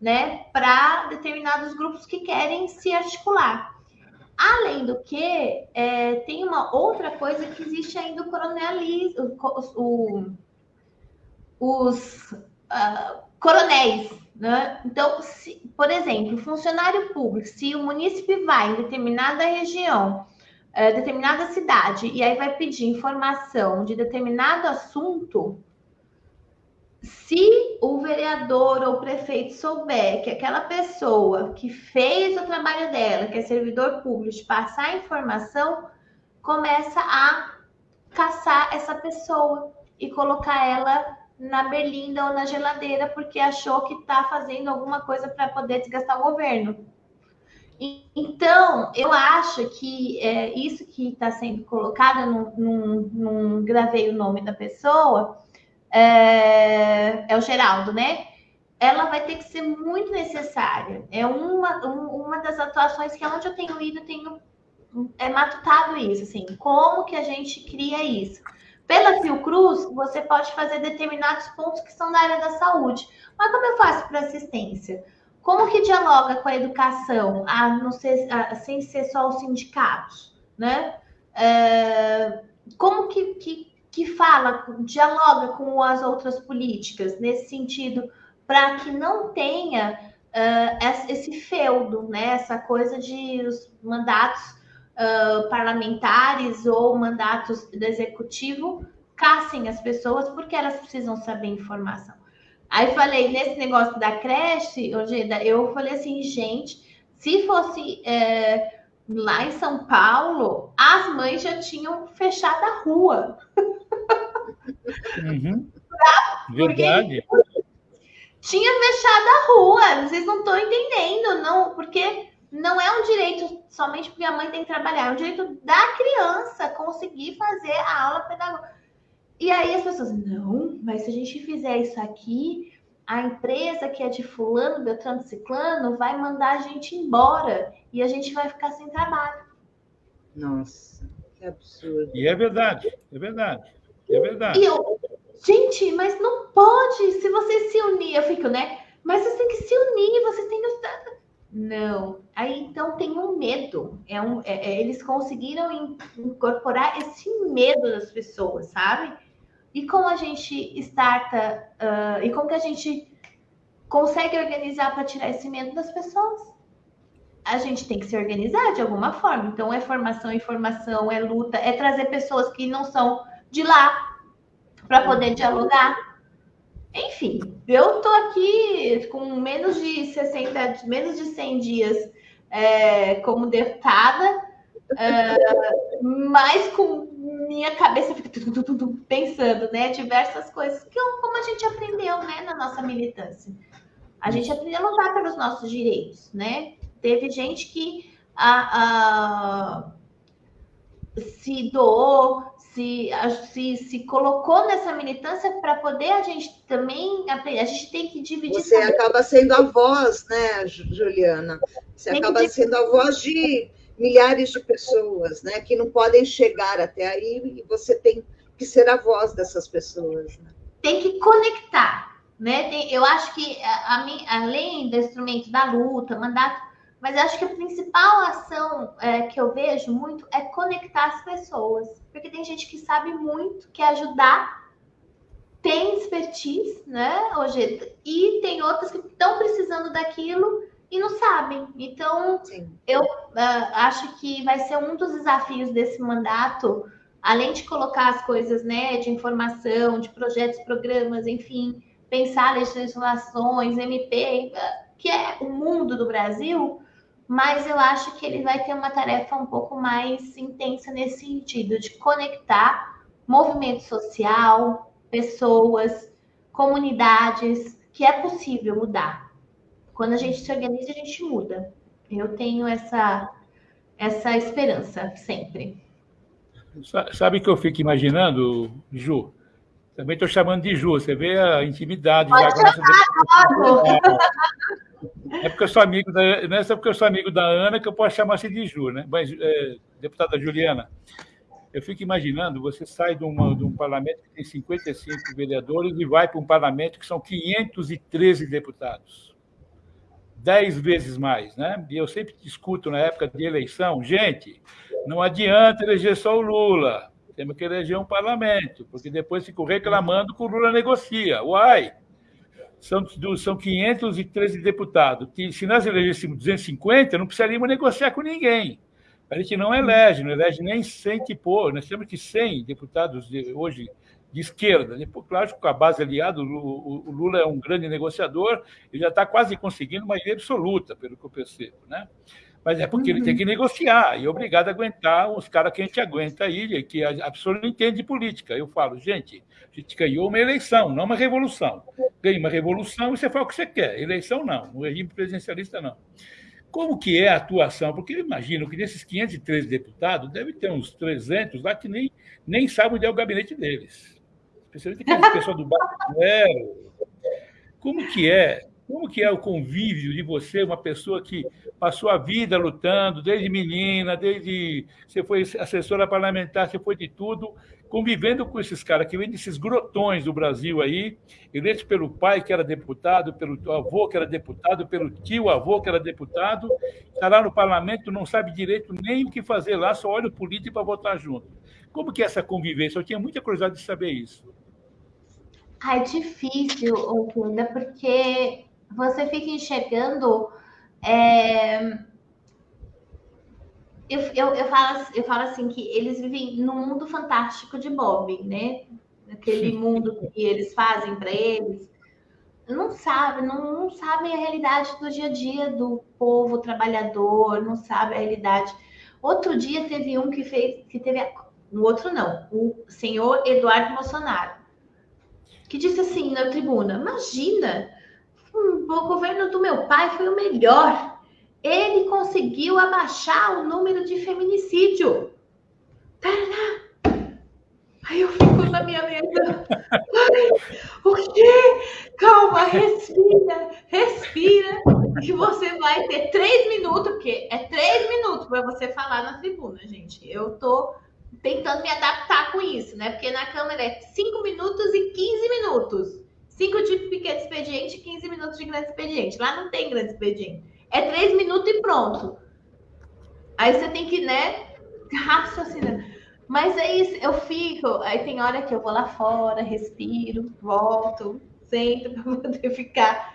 né, para determinados grupos que querem se articular. Além do que, é, tem uma outra coisa que existe ainda o coronelismo, o, os uh, coronéis, né? Então, se, por exemplo, funcionário público, se o munícipe vai em determinada região, uh, determinada cidade, e aí vai pedir informação de determinado assunto, se o vereador ou o prefeito souber que aquela pessoa que fez o trabalho dela, que é servidor público, de passar a informação, começa a caçar essa pessoa e colocar ela na berlinda ou na geladeira porque achou que está fazendo alguma coisa para poder desgastar o governo. Então, eu acho que é, isso que está sendo colocado, não gravei o nome da pessoa, é, é o Geraldo, né? Ela vai ter que ser muito necessária. É uma, uma das atuações que onde eu tenho ido, eu tenho é matutado isso, assim, como que a gente cria isso. Pela Fiocruz, você pode fazer determinados pontos que são da área da saúde. Mas como eu faço para assistência? Como que dialoga com a educação, a ser, a, sem ser só os sindicatos, né? É, como que, que, que fala, dialoga com as outras políticas nesse sentido, para que não tenha uh, esse feudo, né? essa coisa de os mandatos uh, parlamentares ou mandatos do executivo caçem as pessoas porque elas precisam saber informação. Aí falei, nesse negócio da creche, eu falei assim, gente, se fosse é, lá em São Paulo, as mães já tinham fechado a rua. Uhum. Verdade. Tinha fechado a rua, vocês não estão entendendo, não, porque não é um direito somente porque a mãe tem que trabalhar, é um direito da criança conseguir fazer a aula pedagógica. E aí as pessoas, não, mas se a gente fizer isso aqui, a empresa que é de fulano, Beltrano, Ciclano, vai mandar a gente embora e a gente vai ficar sem trabalho. Nossa. Que absurdo. E é verdade, é verdade, é verdade. E eu, gente, mas não pode, se você se unir, eu fico, né? Mas você tem que se unir, você tem que. Não. Aí então tem um medo. É um, é, é, eles conseguiram incorporar esse medo das pessoas, sabe? E como a gente starta, uh, e como que a gente consegue organizar para tirar esse medo das pessoas? A gente tem que se organizar de alguma forma. Então é formação, informação, é luta, é trazer pessoas que não são de lá para poder dialogar enfim, eu tô aqui com menos de 60, menos de 100 dias é, como deputada, é, mas com minha cabeça fica pensando, né, diversas coisas que como a gente aprendeu, né, na nossa militância. A gente aprendeu a lutar pelos nossos direitos, né? Teve gente que a, a, se doou, se, se, se colocou nessa militância para poder a gente também aprender. A gente tem que dividir. Você acaba sendo a voz, né, Juliana? Você tem acaba sendo a voz de milhares de pessoas, né, que não podem chegar até aí e você tem que ser a voz dessas pessoas. Né? Tem que conectar, né? Tem, eu acho que a, a, além do instrumento da luta, mandato mas acho que a principal ação é, que eu vejo muito é conectar as pessoas. Porque tem gente que sabe muito, quer ajudar, tem expertise, né, hoje, e tem outras que estão precisando daquilo e não sabem. Então, Sim. eu uh, acho que vai ser um dos desafios desse mandato, além de colocar as coisas, né, de informação, de projetos, programas, enfim, pensar legislações, MP, que é o mundo do Brasil, mas eu acho que ele vai ter uma tarefa um pouco mais intensa nesse sentido, de conectar movimento social, pessoas, comunidades, que é possível mudar. Quando a gente se organiza, a gente muda. Eu tenho essa, essa esperança sempre. Sabe o que eu fico imaginando, Ju? Também estou chamando de Ju, você vê a intimidade. Pode chamar, é porque eu sou amigo da, não é só porque eu sou amigo da Ana que eu posso chamar assim de Ju, né? Mas, é, deputada Juliana, eu fico imaginando, você sai de, uma, de um parlamento que tem 55 vereadores e vai para um parlamento que são 513 deputados. Dez vezes mais, né? E eu sempre discuto na época de eleição, gente, não adianta eleger só o Lula, temos que eleger um parlamento, porque depois ficam reclamando que o Lula negocia. Uai! são, são 513 deputados. Se nós elegêssemos 250, não precisaríamos negociar com ninguém. A gente não elege, não elege nem 100 que pôr. Nós temos que 100 deputados de, hoje de esquerda. Depois, claro, com a base aliada, o, Lula é um grande negociador, ele já está quase conseguindo uma maioria absoluta, pelo que eu percebo. Né? Mas é porque uhum. ele tem que negociar e é obrigado a aguentar os caras que a gente aguenta aí, que a, pessoa não entende de política. Eu falo, gente, a gente ganhou uma eleição, não uma revolução. Ganha uma revolução e você faz o que você quer. Eleição não, no regime presidencialista não. Como que é a atuação? Porque eu imagino que desses 513 deputados, deve ter uns 300 lá que nem, nem sabem onde é o gabinete deles. Aquele pessoal do Bairro. Como que é como que é o convívio de você, uma pessoa que passou a vida lutando, desde menina, desde você foi assessora parlamentar, você foi de tudo, convivendo com esses caras que vêm desses grotões do Brasil aí, eleitos pelo pai que era deputado, pelo avô que era deputado, pelo tio avô que era deputado, está lá no parlamento, não sabe direito nem o que fazer lá, só olha o político para votar junto. Como que é essa convivência? Eu tinha muita curiosidade de saber isso. Ah, é difícil, Olinda, porque você fica enxergando. É... Eu, eu, eu, falo, eu falo assim que eles vivem num mundo fantástico de Bob, né? Aquele mundo que eles fazem para eles. Não sabem, não, não sabem a realidade do dia a dia do povo trabalhador, não sabem a realidade. Outro dia teve um que fez, que teve, no outro não, o senhor Eduardo Bolsonaro, que disse assim na tribuna: Imagina, o governo do meu pai foi o melhor. Ele conseguiu abaixar o número de feminicídio. Tarará. Aí eu fico na minha mesa. o quê? Calma, respira, respira. Que você vai ter três minutos, porque é três minutos para você falar na tribuna, gente. Eu tô tentando me adaptar com isso, né? Porque na câmera é 5 minutos e 15 minutos. 5 de pequeno expediente e 15 minutos de grande expediente. Lá não tem grande expediente. É 3 minutos e pronto. Aí você tem que, né, raciocinar. Mas é isso, eu fico. Aí tem hora que eu vou lá fora, respiro, volto, sento *laughs* para poder ficar.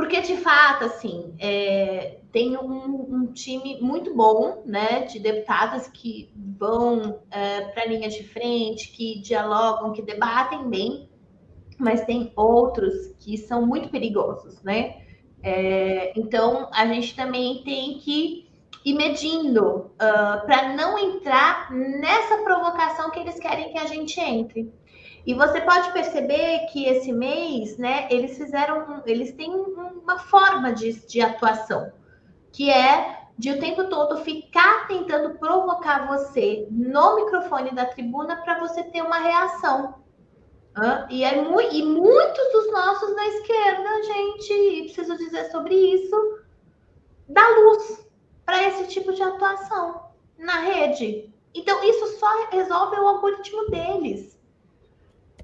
Porque, de fato, assim, é, tem um, um, time muito bom, né, de deputadas que vão é, para a linha de frente, que dialogam, que debatem bem, mas tem outros que são muito perigosos, né? É, então, a gente também tem que ir medindo uh, ah, para não entrar nessa provocação que eles querem que a gente entre. E você pode perceber que esse mês, né, eles fizeram, eles têm uma forma de, de atuação, que é de o tempo todo ficar tentando provocar você no microfone da tribuna para você ter uma reação. E, é mu e muitos dos nossos da esquerda, gente, preciso dizer sobre isso, dá luz para esse tipo de atuação na rede. Então, isso só resolve o algoritmo deles.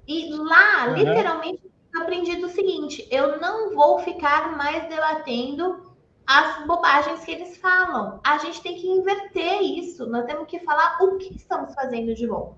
E lá, uhum. literalmente, aprendi o seguinte: eu não vou ficar mais debatendo as bobagens que eles falam. A gente tem que inverter isso. Nós temos que falar o que estamos fazendo de bom.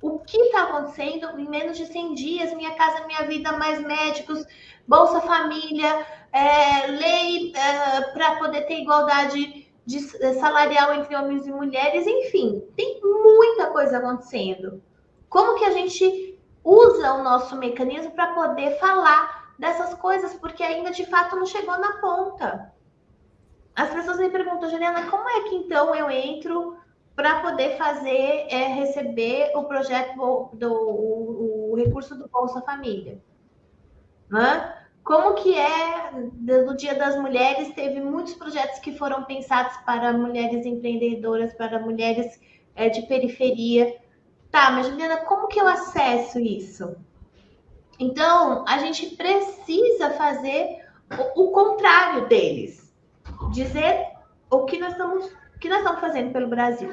O que está acontecendo em menos de 100 dias? Minha Casa Minha Vida, mais médicos, Bolsa Família, é, lei é, para poder ter igualdade de, salarial entre homens e mulheres, enfim, tem muita coisa acontecendo. Como que a gente usa o nosso mecanismo para poder falar dessas coisas? Porque ainda de fato não chegou na ponta. As pessoas me perguntam, Juliana, como é que então eu entro para poder fazer, é, receber o projeto do o, o recurso do Bolsa Família. Né? Como que é no Dia das Mulheres? Teve muitos projetos que foram pensados para mulheres empreendedoras, para mulheres é, de periferia. Tá, mas Juliana, como que eu acesso isso? Então, a gente precisa fazer o, o contrário deles. Dizer o que nós estamos o que nós estamos fazendo pelo Brasil.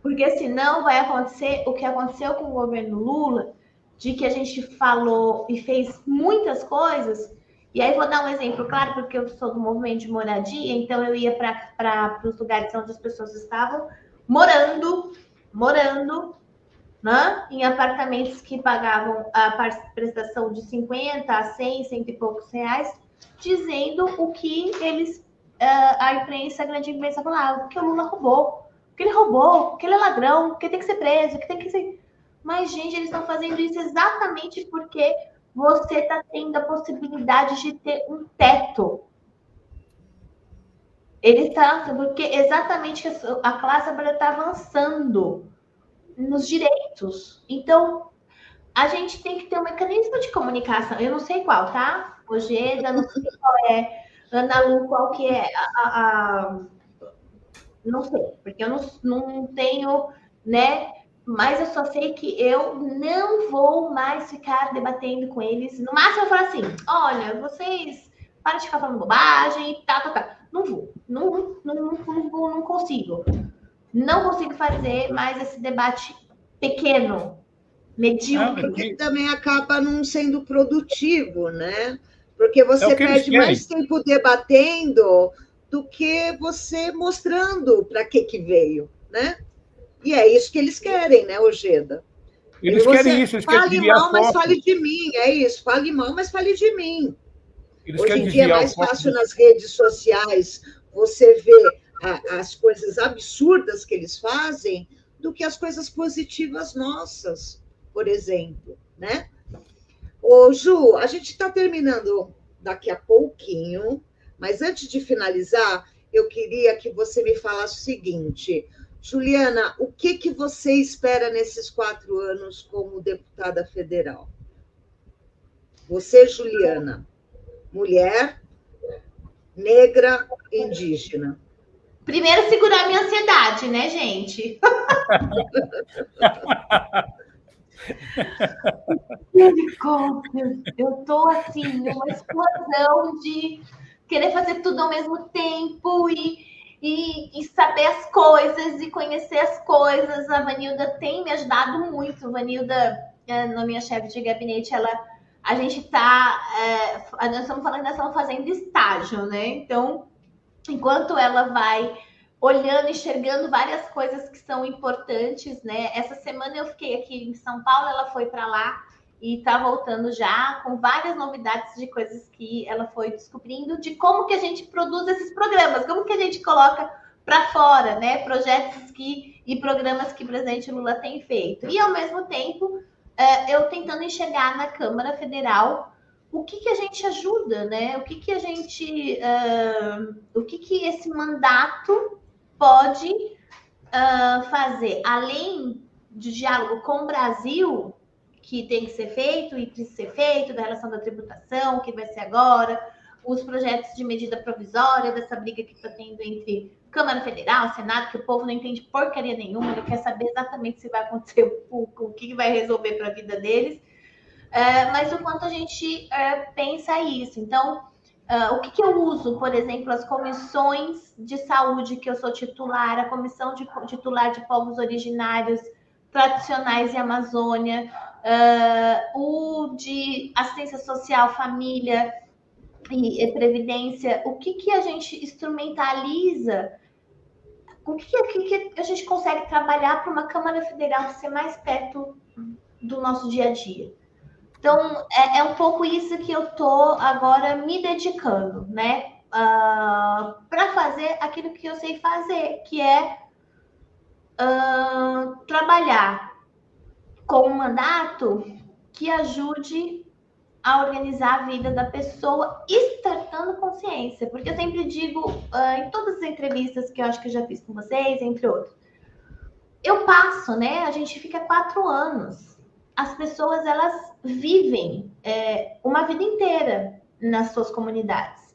Porque senão vai acontecer o que aconteceu com o governo Lula, de que a gente falou e fez muitas coisas. E aí vou dar um exemplo claro, porque eu sou do movimento de moradia, então eu ia para os lugares onde as pessoas estavam morando, morando, né? em apartamentos que pagavam a prestação de 50 a 100, cento e poucos reais, dizendo o que eles uh, a imprensa, a grande imprensa falava, que o Lula roubou, que ele roubou, que ele é ladrão, que tem que ser preso, que tem que ser. Mas, gente, eles estão fazendo isso exatamente porque você está tendo a possibilidade de ter um teto. Ele está, porque exatamente a classe trabalhadora está avançando nos direitos. Então, a gente tem que ter um mecanismo de comunicação. Eu não sei qual, tá? Ojeda, não sei qual é Ana Lu, qual que é a, a, a, Não sei, porque eu não, não tenho, né? Mas eu só sei que eu não vou mais ficar debatendo com eles. No máximo eu falo assim: olha, vocês para de ficar falando bobagem e tá, tá, tá. Não vou, não, não, não, não, não consigo. Não consigo fazer mais esse debate pequeno, medíocre. Porque também acaba não sendo produtivo, né? Porque você é perde mais tempo debatendo do que você mostrando para que, que veio, né? E é isso que eles querem, né, Ojeda? Eles querem isso, eles fale mal, mas fale de mim, é isso. Fale mal, mas fale de mim. Eles Hoje em dia é mais fácil nas redes sociais você ver a, as coisas absurdas que eles fazem do que as coisas positivas nossas, por exemplo, né? Ô, Ju, a gente está terminando daqui a pouquinho, mas antes de finalizar, eu queria que você me falasse o seguinte. Juliana, o que, que você espera nesses quatro anos como deputada federal? Você, Juliana, mulher, negra, indígena. Primeiro, segurar minha ansiedade, né, gente? Misericórdia, eu tô assim, numa explosão de querer fazer tudo ao mesmo tempo e, e, e, saber as coisas e conhecer as coisas. A Vanilda tem me ajudado muito. Vanilda, é, na minha chefe de gabinete, ela a gente está, é, nós estamos falando, estamos fazendo estágio, né? Então, enquanto ela vai olhando, enxergando várias coisas que são importantes, né? Essa semana eu fiquei aqui em São Paulo, ela foi para lá e está voltando já com várias novidades de coisas que ela foi descobrindo de como que a gente produz esses programas, como que a gente coloca para fora, né? Projetos que e programas que o presidente Lula tem feito. E ao mesmo tempo, é, eu tentando enxergar na Câmara Federal o que, que a gente ajuda, né? O que, que a gente, uh, o que, que esse mandato pode uh, fazer, além de diálogo com o Brasil, que tem que ser feito e precisa ser feito, da relação da tributação, que vai ser agora, os projetos de medida provisória, dessa briga que está tendo entre Câmara Federal, Senado, que o povo não entende porcaria nenhuma, ele quer saber exatamente se vai acontecer, o, o que vai resolver para a vida deles, é, mas o quanto a gente é, pensa isso. Então, é, o que, que, eu uso, por exemplo, as comissões de saúde que eu sou titular, a comissão de, titular de povos originários tradicionais e Amazônia, uh, o de assistência social, família e, e previdência, o que, que a gente instrumentaliza, o que, o que, que a gente consegue trabalhar para uma Câmara Federal ser mais perto do nosso dia a dia. Então, é, é um pouco isso que eu estou agora me dedicando, né? Uh, para fazer aquilo que eu sei fazer, que é uh, trabalhar com um mandato que ajude a organizar a vida da pessoa, estartando consciência. Porque eu sempre digo, uh, em todas as entrevistas que eu acho que eu já fiz com vocês, entre outros, eu passo, né? A gente fica quatro anos. As pessoas, elas vivem é, uma vida inteira nas suas comunidades.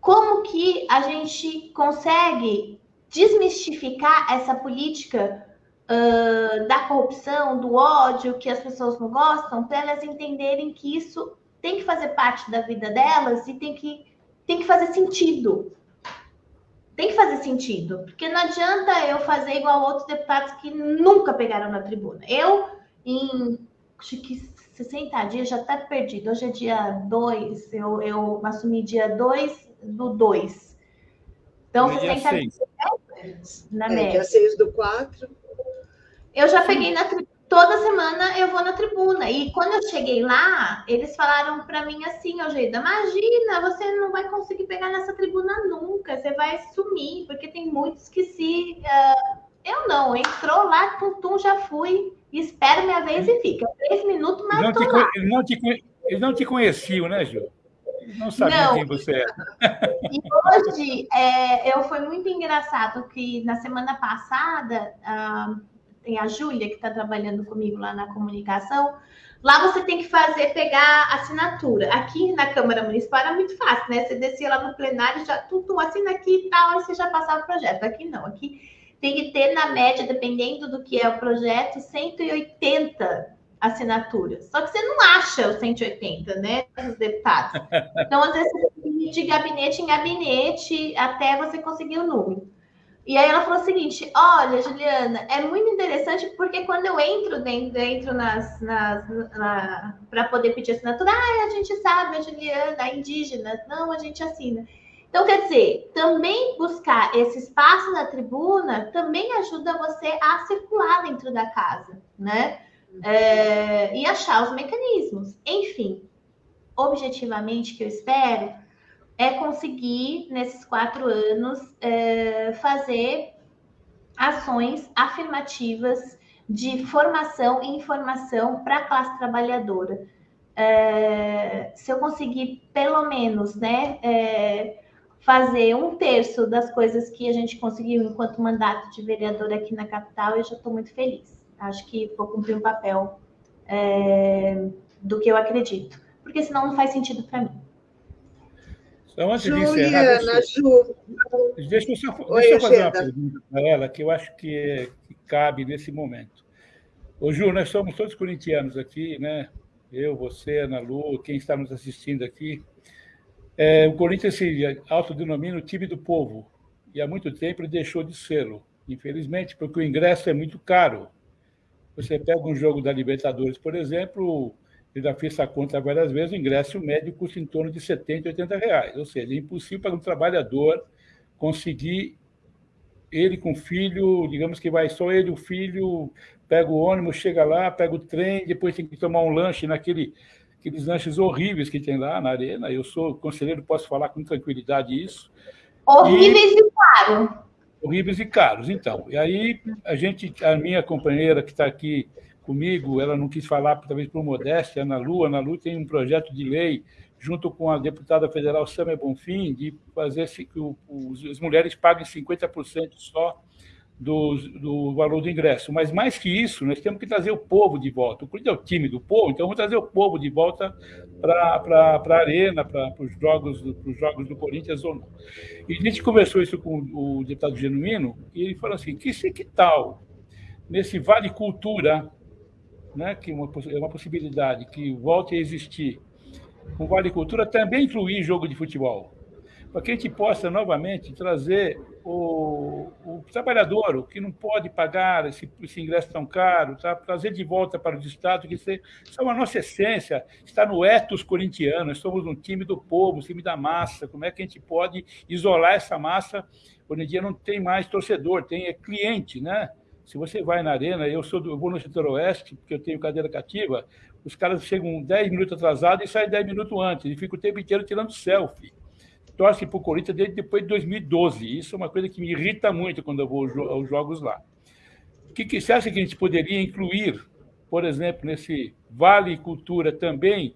Como que a gente consegue desmistificar essa política uh, da corrupção, do ódio, que as pessoas não gostam, para elas entenderem que isso tem que fazer parte da vida delas e tem que, tem que fazer sentido. Tem que fazer sentido, porque não adianta eu fazer igual outros deputados que nunca pegaram na tribuna. Eu, em acho que 60 dias, já está perdido. Hoje é dia 2, eu, eu assumi dia 2 do 2. Então, é 60 dias na é, média. Dia 6 do 4. Eu já peguei na toda semana eu vou na tribuna. E quando eu cheguei lá, eles falaram para mim assim, Algeida, imagina, você não vai conseguir pegar nessa tribuna nunca, você vai sumir, porque tem muitos que se. Uh, eu não, entrou lá, tum, tum, já fui, espero minha vez e fica. Três minutos, mas não lá. Eles não, te, eles não te conheciam, né, Gil? Não sabia quem você era. *laughs* E hoje, é, eu, foi muito engraçado que na semana passada. Uh, tem a Júlia, que está trabalhando comigo lá na comunicação. Lá você tem que fazer, pegar assinatura. Aqui na Câmara Municipal era muito fácil, né? Você descia lá no plenário, já tudo assina aqui e tal, aí você já passava o projeto. Aqui não, aqui tem que ter, na média, dependendo do que é o projeto, 180 assinaturas. Só que você não acha os 180, né, dos deputados. *laughs* Então, às vezes, você tem que ir de gabinete em gabinete até você conseguir o número. E aí ela falou o seguinte: olha, Juliana, é muito interessante porque quando eu entro dentro, nas, nas na, para poder pedir assinatura, ah, a gente sabe, a Juliana, a indígena, não, a gente assina. Então, quer dizer, também buscar esse espaço na tribuna também ajuda você a circular dentro da casa, né? É, e achar os mecanismos. Enfim, objetivamente, que eu espero é conseguir, nesses quatro anos, é, fazer ações afirmativas de formação e informação para a classe trabalhadora. É, se eu conseguir, pelo menos, né, é, fazer um terço das coisas que a gente conseguiu enquanto mandato de vereador aqui na capital, eu já estou muito feliz. Acho que vou cumprir um papel é, do que eu acredito, porque senão não faz sentido para mim. Então, antes Juliana, de encerrar, deixa, Ju. deixa eu, só, Oi, deixa eu fazer uma pergunta para ela que eu acho que, que, cabe nesse momento. Ô, Ju, nós somos todos corintianos aqui, né? Eu, você, Ana Lu, quem está nos assistindo aqui. É, o Corinthians se autodenomina o time do povo. e há muito tempo ele deixou de sê-lo, infelizmente, porque o ingresso é muito caro. Você pega um jogo da Libertadores, por exemplo, eu já fiz essa conta várias vezes, o ingresso médio custa em torno de 70, 80 reais. Ou seja, é impossível para um trabalhador conseguir ele com o filho, digamos que vai só ele, o filho, pega o ônibus, chega lá, pega o trem, depois tem que tomar um lanche naquele aqueles lanches horríveis que tem lá na arena. Eu sou conselheiro, posso falar com tranquilidade isso. Horríveis e, e caros. Horríveis e caros, então. E aí a gente, a minha companheira que está aqui comigo, ela não quis falar, talvez por modéstia, Ana Lu. Ana Lu tem um projeto de lei junto com a deputada federal Samia Bonfim, de fazer que as mulheres paguem 50% só do, do, valor do ingresso. Mas mais que isso, nós temos que trazer o povo de volta. O Corinthians é o time do povo, então vamos trazer o povo de volta para a arena, para os jogos, jogos do Corinthians ou não. E a gente conversou isso com o deputado Genuíno, e ele falou assim: que, que tal, nesse Vale Cultura, né, que é uma, é uma possibilidade que volte a existir, o Vale Cultura também incluir jogo de futebol para que a gente possa novamente trazer o, o trabalhador, o que não pode pagar esse, esse ingresso tão caro, tá? trazer de volta para o Estado, que isso é a nossa essência, está no ethos corintiano, nós somos um time do povo, um time da massa, como é que a gente pode isolar essa massa? Hoje em dia não tem mais torcedor, tem é cliente, né? Se você vai na arena, eu sou do, eu vou no setor oeste, porque eu tenho cadeira cativa, os caras chegam 10 minutos atrasados e saem 10 minutos antes, e ficam o tempo inteiro tirando selfie torce para o Corinthians desde depois de 2012. Isso é uma coisa que me irrita muito quando eu vou aos jogos lá. O que, que você acha que a gente poderia incluir, por exemplo, nesse Vale Cultura também,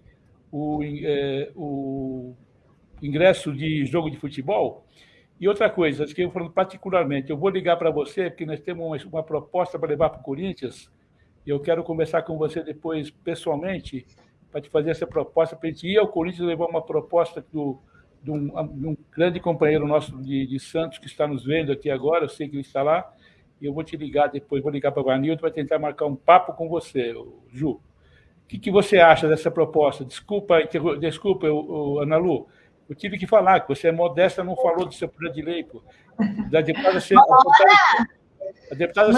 o, é, o ingresso de jogo de futebol? E outra coisa, que eu falando particularmente, eu vou ligar para você, porque nós temos uma, uma proposta para levar para o Corinthians, e eu quero conversar com você depois pessoalmente, para te fazer essa proposta, para a gente ir ao Corinthians levar uma proposta do, de um, de um grande companheiro nosso de, de, Santos que está nos vendo aqui agora, eu sei que ele está lá, e eu vou te ligar depois, vou ligar para o Vanildo para tentar marcar um papo com você, Ju. O que, que você acha dessa proposta? Desculpa, desculpa, Ana Lu, eu tive que falar, que você é modesta, não falou do seu projeto de lei, pô. Da deputada, a deputada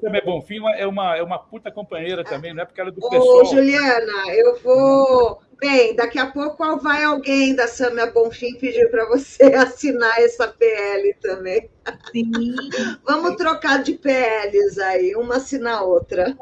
Sâmia Bonfim é uma, é uma puta companheira também, não é porque ela é do pessoal. Ô, Juliana, eu vou Bem, daqui a pouco vai alguém da Samia Bonfim pedir para você *laughs* assinar essa PL também. Sim. Vamos trocar de PLs aí, uma assina a outra.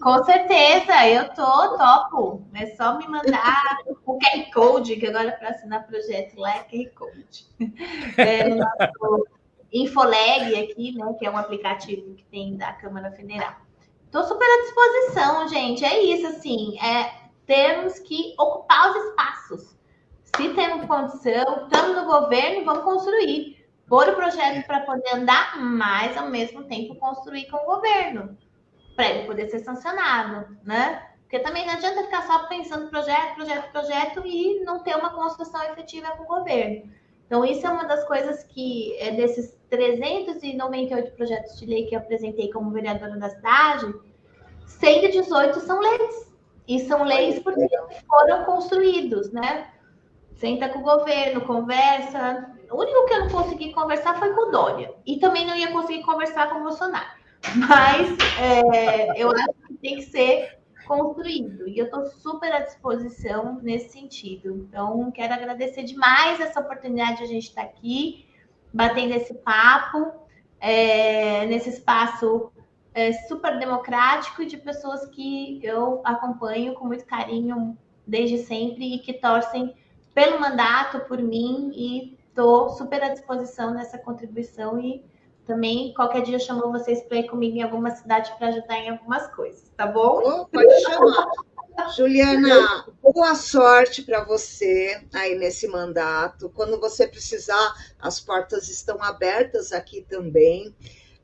Com certeza, eu tô topo. É só me mandar o QR Code, que agora para assinar projeto lá é QR Code. *laughs* É no nosso Infoleg aqui, né? Que é um aplicativo que tem da Câmara Federal. Estou super à disposição, gente. É isso, assim. É, temos que ocupar os espaços. Se temos condição, estamos no governo, vamos construir. Pôr o projeto para poder andar, mas ao mesmo tempo construir com o governo, para ele poder ser sancionado, né? Porque também não adianta ficar só pensando projeto, projeto, projeto e não ter uma construção efetiva com o governo. Então, isso é uma das coisas que, é desses 398 projetos de lei que eu apresentei como vereadora da cidade, 118 são leis. E são leis porque foram construídos, né? Senta com o governo, conversa. O único que eu não consegui conversar foi com o Dória. E também não ia conseguir conversar com o Bolsonaro. Mas é, eu acho que tem que ser construído. E eu estou super à disposição nesse sentido. Então, quero agradecer demais essa oportunidade de a gente estar aqui, batendo esse papo, é, nesse espaço é, super democrático de pessoas que eu acompanho com muito carinho desde sempre e que torcem pelo mandato, por mim, e estou super à disposição nessa contribuição e também qualquer dia eu chamo vocês para ir comigo em alguma cidade para ajudar em algumas coisas, tá bom? Pode chamar. Juliana, boa sorte para você aí nesse mandato. Quando você precisar, as portas estão abertas aqui também.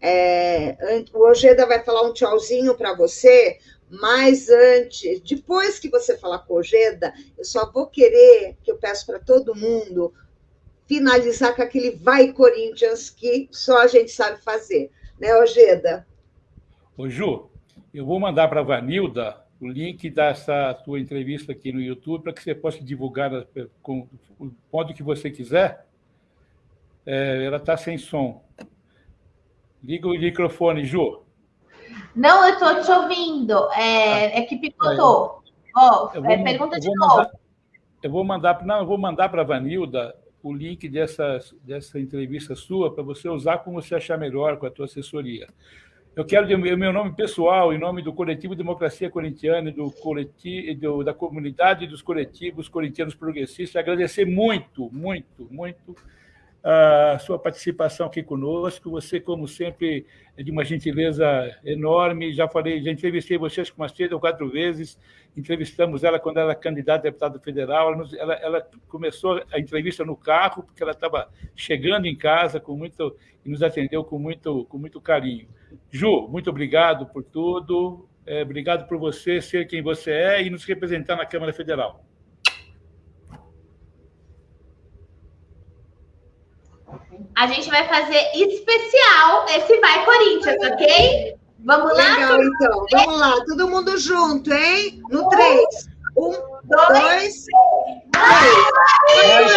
É, o Ojeda vai falar um tchauzinho para você, mas antes, depois que você falar com o Ojeda, eu só vou querer, que eu peço para todo mundo, finalizar com aquele vai Corinthians que só a gente sabe fazer, né, Ojeda? Ô, Ju, eu vou mandar para a Vanilda o link dessa tua entrevista aqui no YouTube para que você possa divulgar com o modo que você quiser É, ela está sem som. Liga o microfone, Ju. Não, eu estou te ouvindo. É, é que picotou. Ó, oh, é, pergunta de novo. Mandar, eu vou mandar, não, eu vou mandar para a Vanilda o link dessa, dessa entrevista sua para você usar como você achar melhor com a tua assessoria. Eu quero, em meu nome pessoal, em nome do Coletivo Democracia Corintiana do coletivo, da comunidade dos coletivos corintianos progressistas, agradecer muito, muito, muito a sua participação aqui conosco. Você, como sempre, é de uma gentileza enorme. Já falei, já entrevistei vocês umas três ou quatro vezes. Entrevistamos ela quando ela era candidata a deputada federal. Ela, ela, ela começou a entrevista no carro, porque ela estava chegando em casa com muito e nos atendeu com muito, com muito carinho. Ju, muito obrigado por tudo. É, obrigado por você ser quem você é e nos representar na Câmara Federal. A gente vai fazer especial esse Vai Corinthians, ok? Vamos lá? Legal, então. Vamos lá, todo mundo junto, hein? No três. Um, dois, dois três. Vai,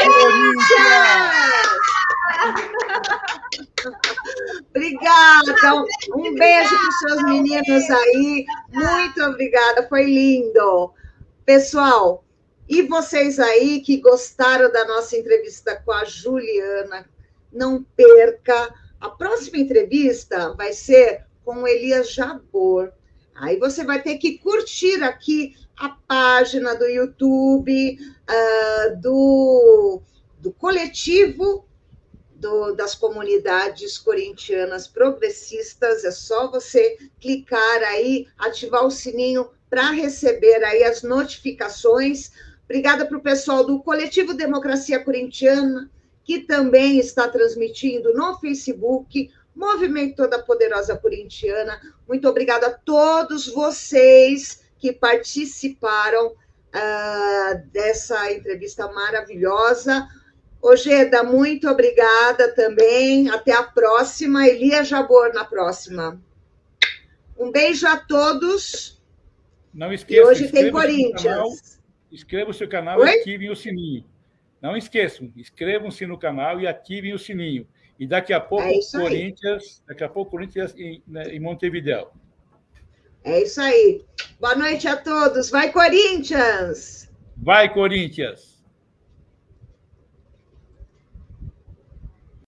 Corinthians! Obrigada. Um beijo para os seus meninos aí. Muito obrigada, foi lindo. Pessoal, e vocês aí que gostaram da nossa entrevista com a Juliana, não perca. A próxima entrevista vai ser com Elias Jabor. Aí você vai ter que curtir aqui a página do YouTube uh, do, do coletivo do, das comunidades corintianas progressistas. É só você clicar aí, ativar o sininho para receber aí as notificações. Obrigada para o pessoal do Coletivo Democracia Corintiana, que também está transmitindo no Facebook, Movimento Toda Poderosa Corintiana. Muito obrigada a todos vocês que participaram uh, dessa entrevista maravilhosa. Ojeda, muito obrigada também. Até a próxima. Elia Jabor na próxima. Um beijo a todos. Não esqueça. E hoje tem Corinthians. Inscreva-se no canal e ativem o sininho. Não esqueçam, inscrevam-se no canal e ativem o sininho. E daqui a pouco, é Corinthians, daqui a pouco, Corinthians em, né, em Montevideo. É isso aí. Boa noite a todos. Vai, Corinthians! Vai, Corinthians!